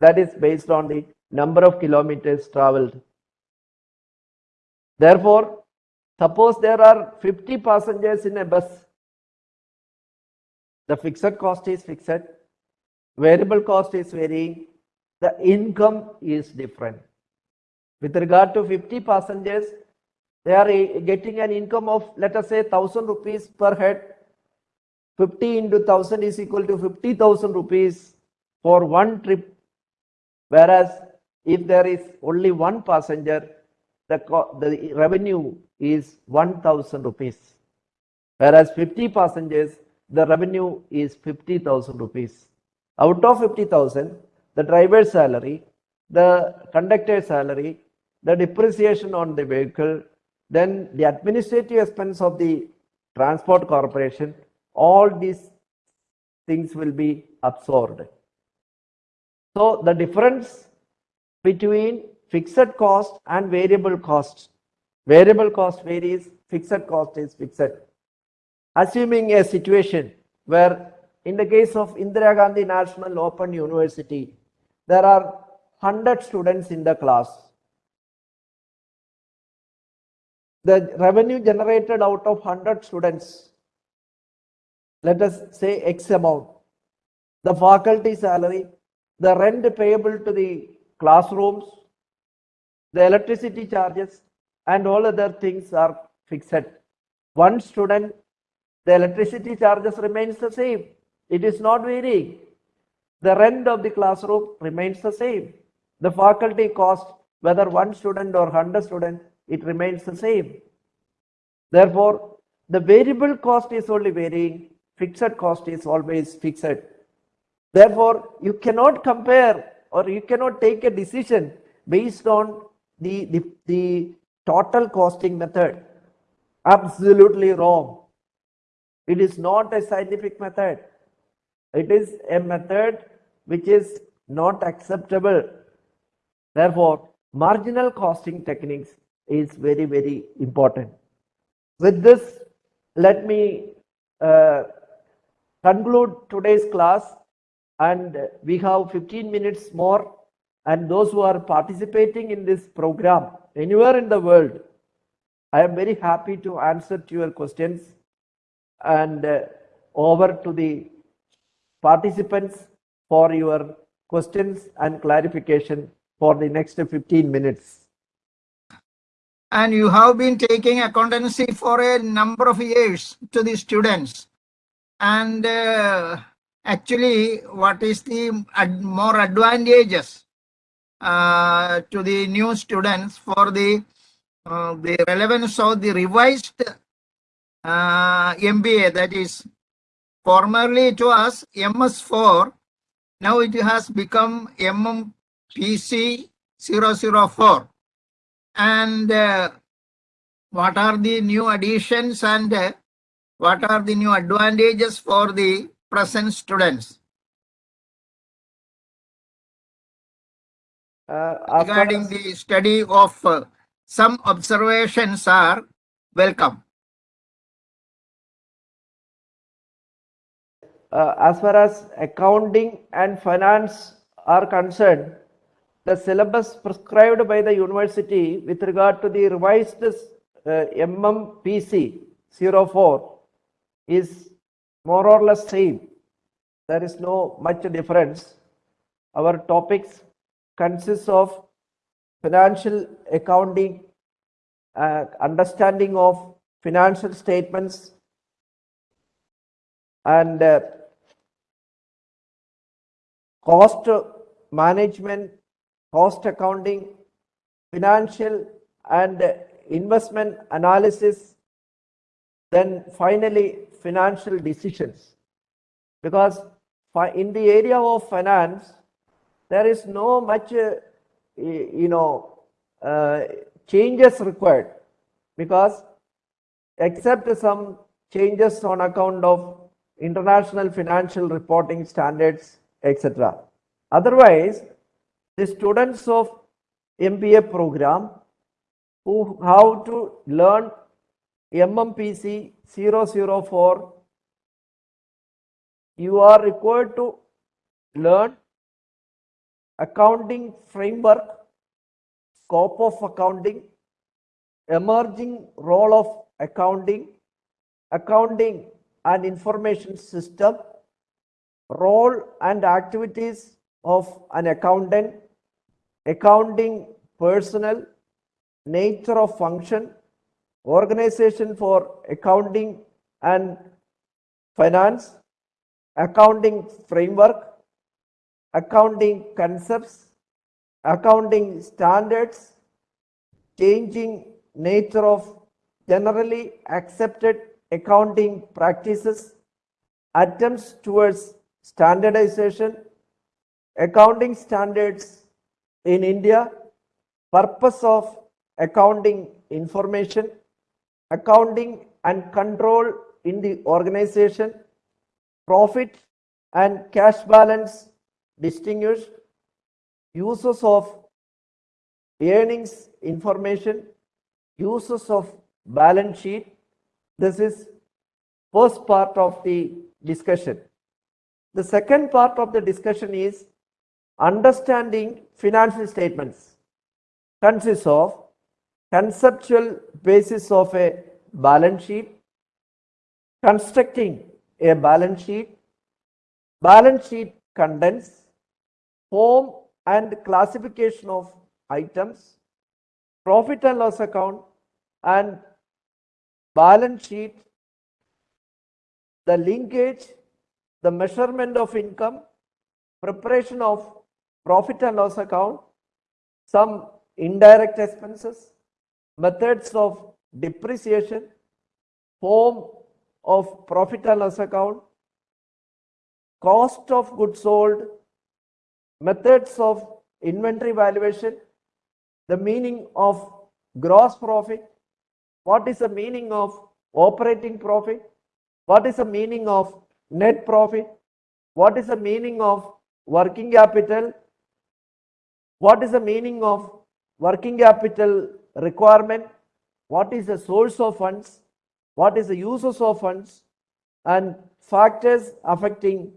That is based on the number of kilometers traveled. Therefore, suppose there are 50 passengers in a bus. The fixed cost is fixed variable cost is varying, the income is different. With regard to 50 passengers, they are getting an income of, let us say, 1000 rupees per head. 50 into 1000 is equal to 50,000 rupees for one trip. Whereas if there is only one passenger, the, the revenue is 1000 rupees. Whereas 50 passengers, the revenue is 50,000 rupees. Out of 50,000, the driver's salary, the conductor's salary, the depreciation on the vehicle, then the administrative expense of the transport corporation, all these things will be absorbed. So the difference between fixed cost and variable cost, variable cost varies, fixed cost is fixed. Assuming a situation where in the case of Indira Gandhi National Open University, there are 100 students in the class. The revenue generated out of 100 students, let us say X amount, the faculty salary, the rent payable to the classrooms, the electricity charges, and all other things are fixed. One student, the electricity charges remains the same. It is not varying. The rent of the classroom remains the same. The faculty cost, whether one student or 100 students, it remains the same. Therefore, the variable cost is only varying, fixed cost is always fixed. Therefore, you cannot compare or you cannot take a decision based on the, the, the total costing method. Absolutely wrong. It is not a scientific method. It is a method which is not acceptable. Therefore, marginal costing techniques is very, very important. With this, let me uh, conclude today's class and we have 15 minutes more and those who are participating in this program anywhere in the world, I am very happy to answer to your questions and uh, over to the participants for your questions and clarification for the next 15 minutes. And you have been taking accountancy for a number of years to the students. And uh, actually, what is the ad more advantages uh, to the new students for the uh, the relevance of the revised uh, MBA that is formerly it was MS4 now it has become MMPC 004 and uh, what are the new additions and uh, what are the new advantages for the present students Uh, regarding the study of uh, some observations are welcome. uh, as far as accounting and finance are concerned, the syllabus prescribed by the university with regard to the revised uh, MMPC 04 is more or less same. There is no much difference. Our topics consists of financial accounting, uh, understanding of financial statements, and uh, cost management, cost accounting, financial and investment analysis, then finally financial decisions. Because in the area of finance, there is no much, uh, you know, uh, changes required because except some changes on account of international financial reporting standards, etc. Otherwise, the students of MBA program who have to learn MMPC 004, you are required to learn accounting framework, scope of accounting, emerging role of accounting, accounting and information system, role and activities of an accountant, accounting personnel, nature of function, organization for accounting and finance, accounting framework, accounting concepts, accounting standards, changing nature of generally accepted accounting practices, attempts towards standardization, accounting standards in India, purpose of accounting information, accounting and control in the organization, profit and cash balance distinguished, uses of earnings information, uses of balance sheet. This is first part of the discussion. The second part of the discussion is understanding financial statements consists of conceptual basis of a balance sheet, constructing a balance sheet, balance sheet contents, form and classification of items, profit and loss account and balance sheet, the linkage, the measurement of income, preparation of profit and loss account, some indirect expenses, methods of depreciation, form of profit and loss account, cost of goods sold, methods of inventory valuation, the meaning of gross profit, what is the meaning of operating profit, what is the meaning of net profit, what is the meaning of working capital, what is the meaning of working capital requirement, what is the source of funds, what is the uses of funds, and factors affecting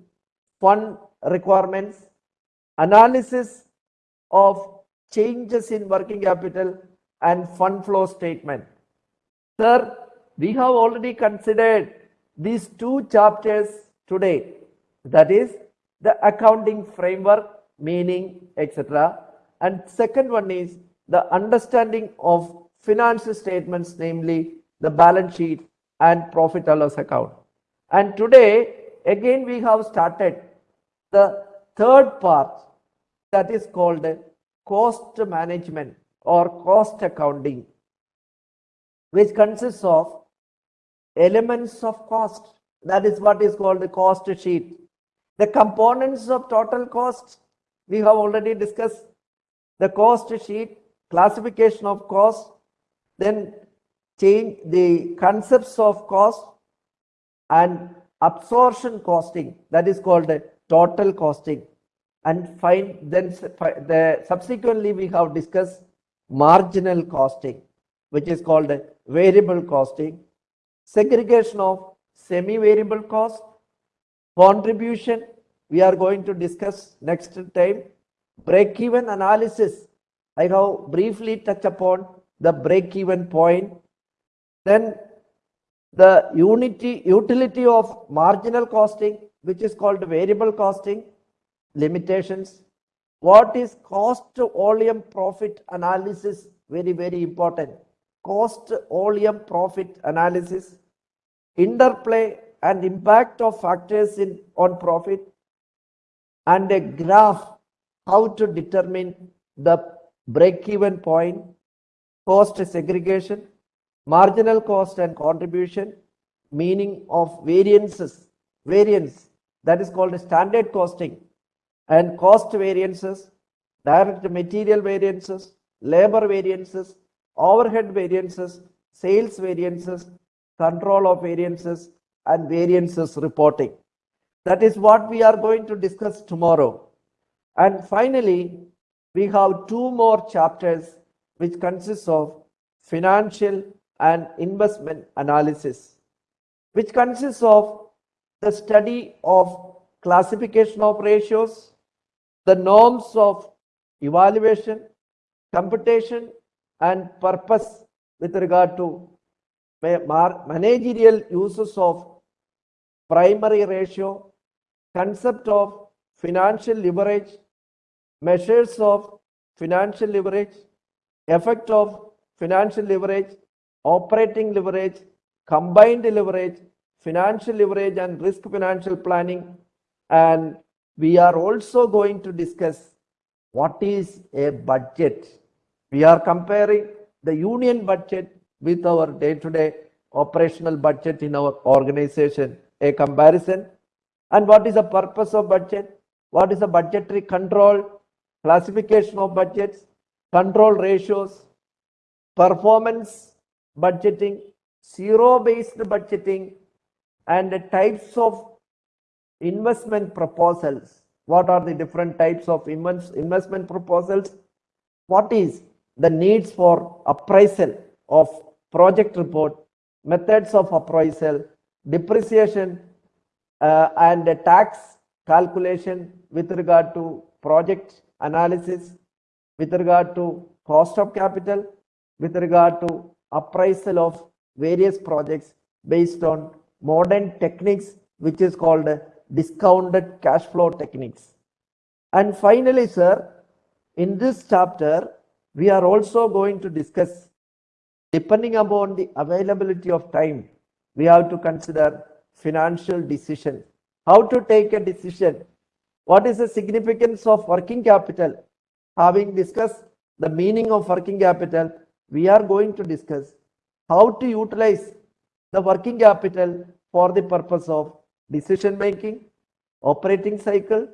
fund requirements, analysis of changes in working capital and fund flow statement. Sir, we have already considered these two chapters today. That is the accounting framework, meaning, etc. And second one is the understanding of financial statements, namely the balance sheet and profit and loss account. And today, again, we have started the third part that is called cost management or cost accounting, which consists of elements of cost. That is what is called the cost sheet. The components of total cost, we have already discussed the cost sheet, classification of cost, then change the concepts of cost and absorption costing that is called total costing. And find then the subsequently we have discussed marginal costing which is called variable costing segregation of semi variable cost contribution we are going to discuss next time break even analysis i have briefly touched upon the break even point. Then the unity utility of marginal costing which is called variable costing limitations. What is cost volume profit analysis? Very very important. Cost volume profit analysis. Interplay and impact of factors in on profit. And a graph how to determine the break even point cost segregation marginal cost and contribution meaning of variances variance that is called standard costing and cost variances direct material variances labor variances overhead variances sales variances control of variances and variances reporting. That is what we are going to discuss tomorrow. And finally we have two more chapters which consists of financial and investment analysis, which consists of the study of classification of ratios, the norms of evaluation, computation, and purpose with regard to managerial uses of primary ratio, concept of financial leverage, measures of financial leverage, effect of financial leverage, operating leverage, combined leverage, financial leverage and risk financial planning. And we are also going to discuss what is a budget. We are comparing the union budget with our day-to-day -day operational budget in our organization, a comparison. And what is the purpose of budget? What is the budgetary control, classification of budgets, control ratios, performance budgeting, zero-based budgeting, and the types of investment proposals. What are the different types of invest- investment proposals? What is the needs for appraisal of project report, methods of appraisal, depreciation, uh, and tax calculation with regard to project analysis, with regard to cost of capital, with regard to appraisal of various projects based on modern techniques, which is called discounted cash flow techniques. And finally, sir, in this chapter, we are also going to discuss, depending upon the availability of time, we have to consider financial decision. How to take a decision? What is the significance of working capital? Having discussed the meaning of working capital, we are going to discuss how to utilize the working capital for the purpose of decision making, operating cycle,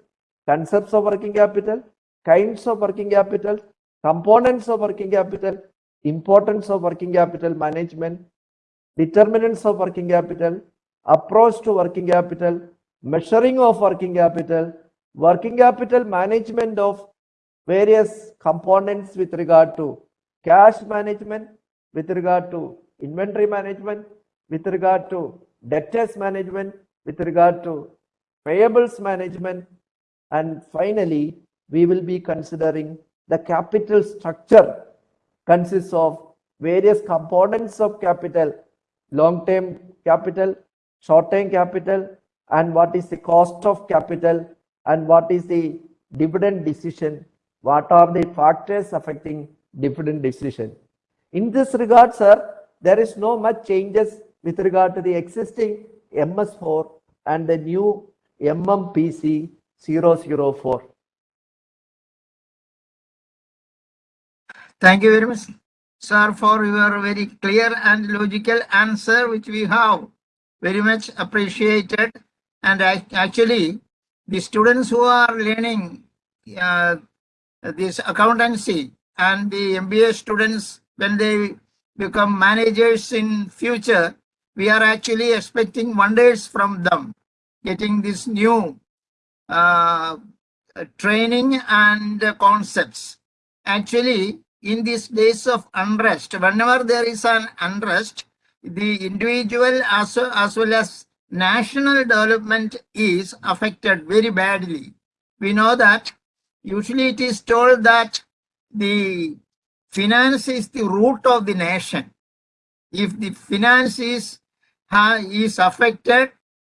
concepts of working capital, kinds of working capital, components of working capital, importance of working capital management, determinants of working capital, approach to working capital, measuring of working capital, working capital management of various components with regard to cash management, with regard to inventory management, with regard to debtors management, with regard to payables management, and finally, we will be considering the capital structure consists of various components of capital, long-term capital, short-term capital, and what is the cost of capital, and what is the dividend decision, what are the factors affecting dividend decision. In this regard, sir, there is no much changes with regard to the existing MS4 and the new MMPC 004. Thank you very much, sir, for your very clear and logical answer, which we have very much appreciated. And ac- actually, the students who are learning uh, this accountancy and the MBA students, when they become managers in future, we are actually expecting wonders from them, getting this new uh, training and concepts. Actually, in these days of unrest, whenever there is an unrest, the individual as, as well as national development is affected very badly. We know that usually it is told that the finance is the root of the nation. If the finance is, ha- is affected,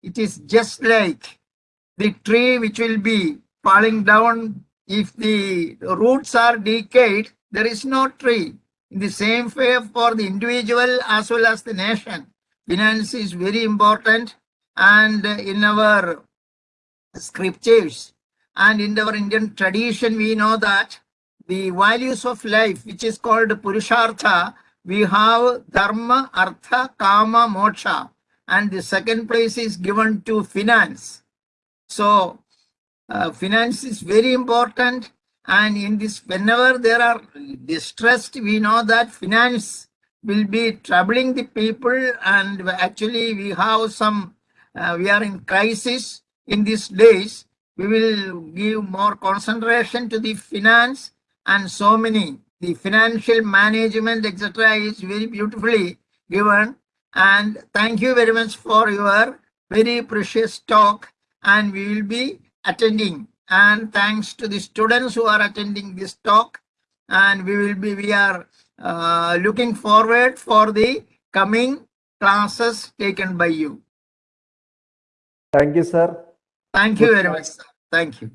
it is just like the tree which will be falling down if the roots are decayed there is no tree in the same way for the individual as well as the nation finance is very important and in our scriptures and in our indian tradition we know that the values of life which is called purushartha we have dharma artha kama moksha. And the second place is given to finance. So uh, finance is very important. And in this whenever there are distressed we know that finance will be troubling the people and actually we have some uh, we are in crisis in these days. We will give more concentration to the finance and so many. The financial management etc is very beautifully given. And thank you very much for your very precious talk and we will be attending. And thanks to the students who are attending this talk and we will be we are uh, looking forward for the coming classes taken by you Thank you, sir. thank you very much sir. thank you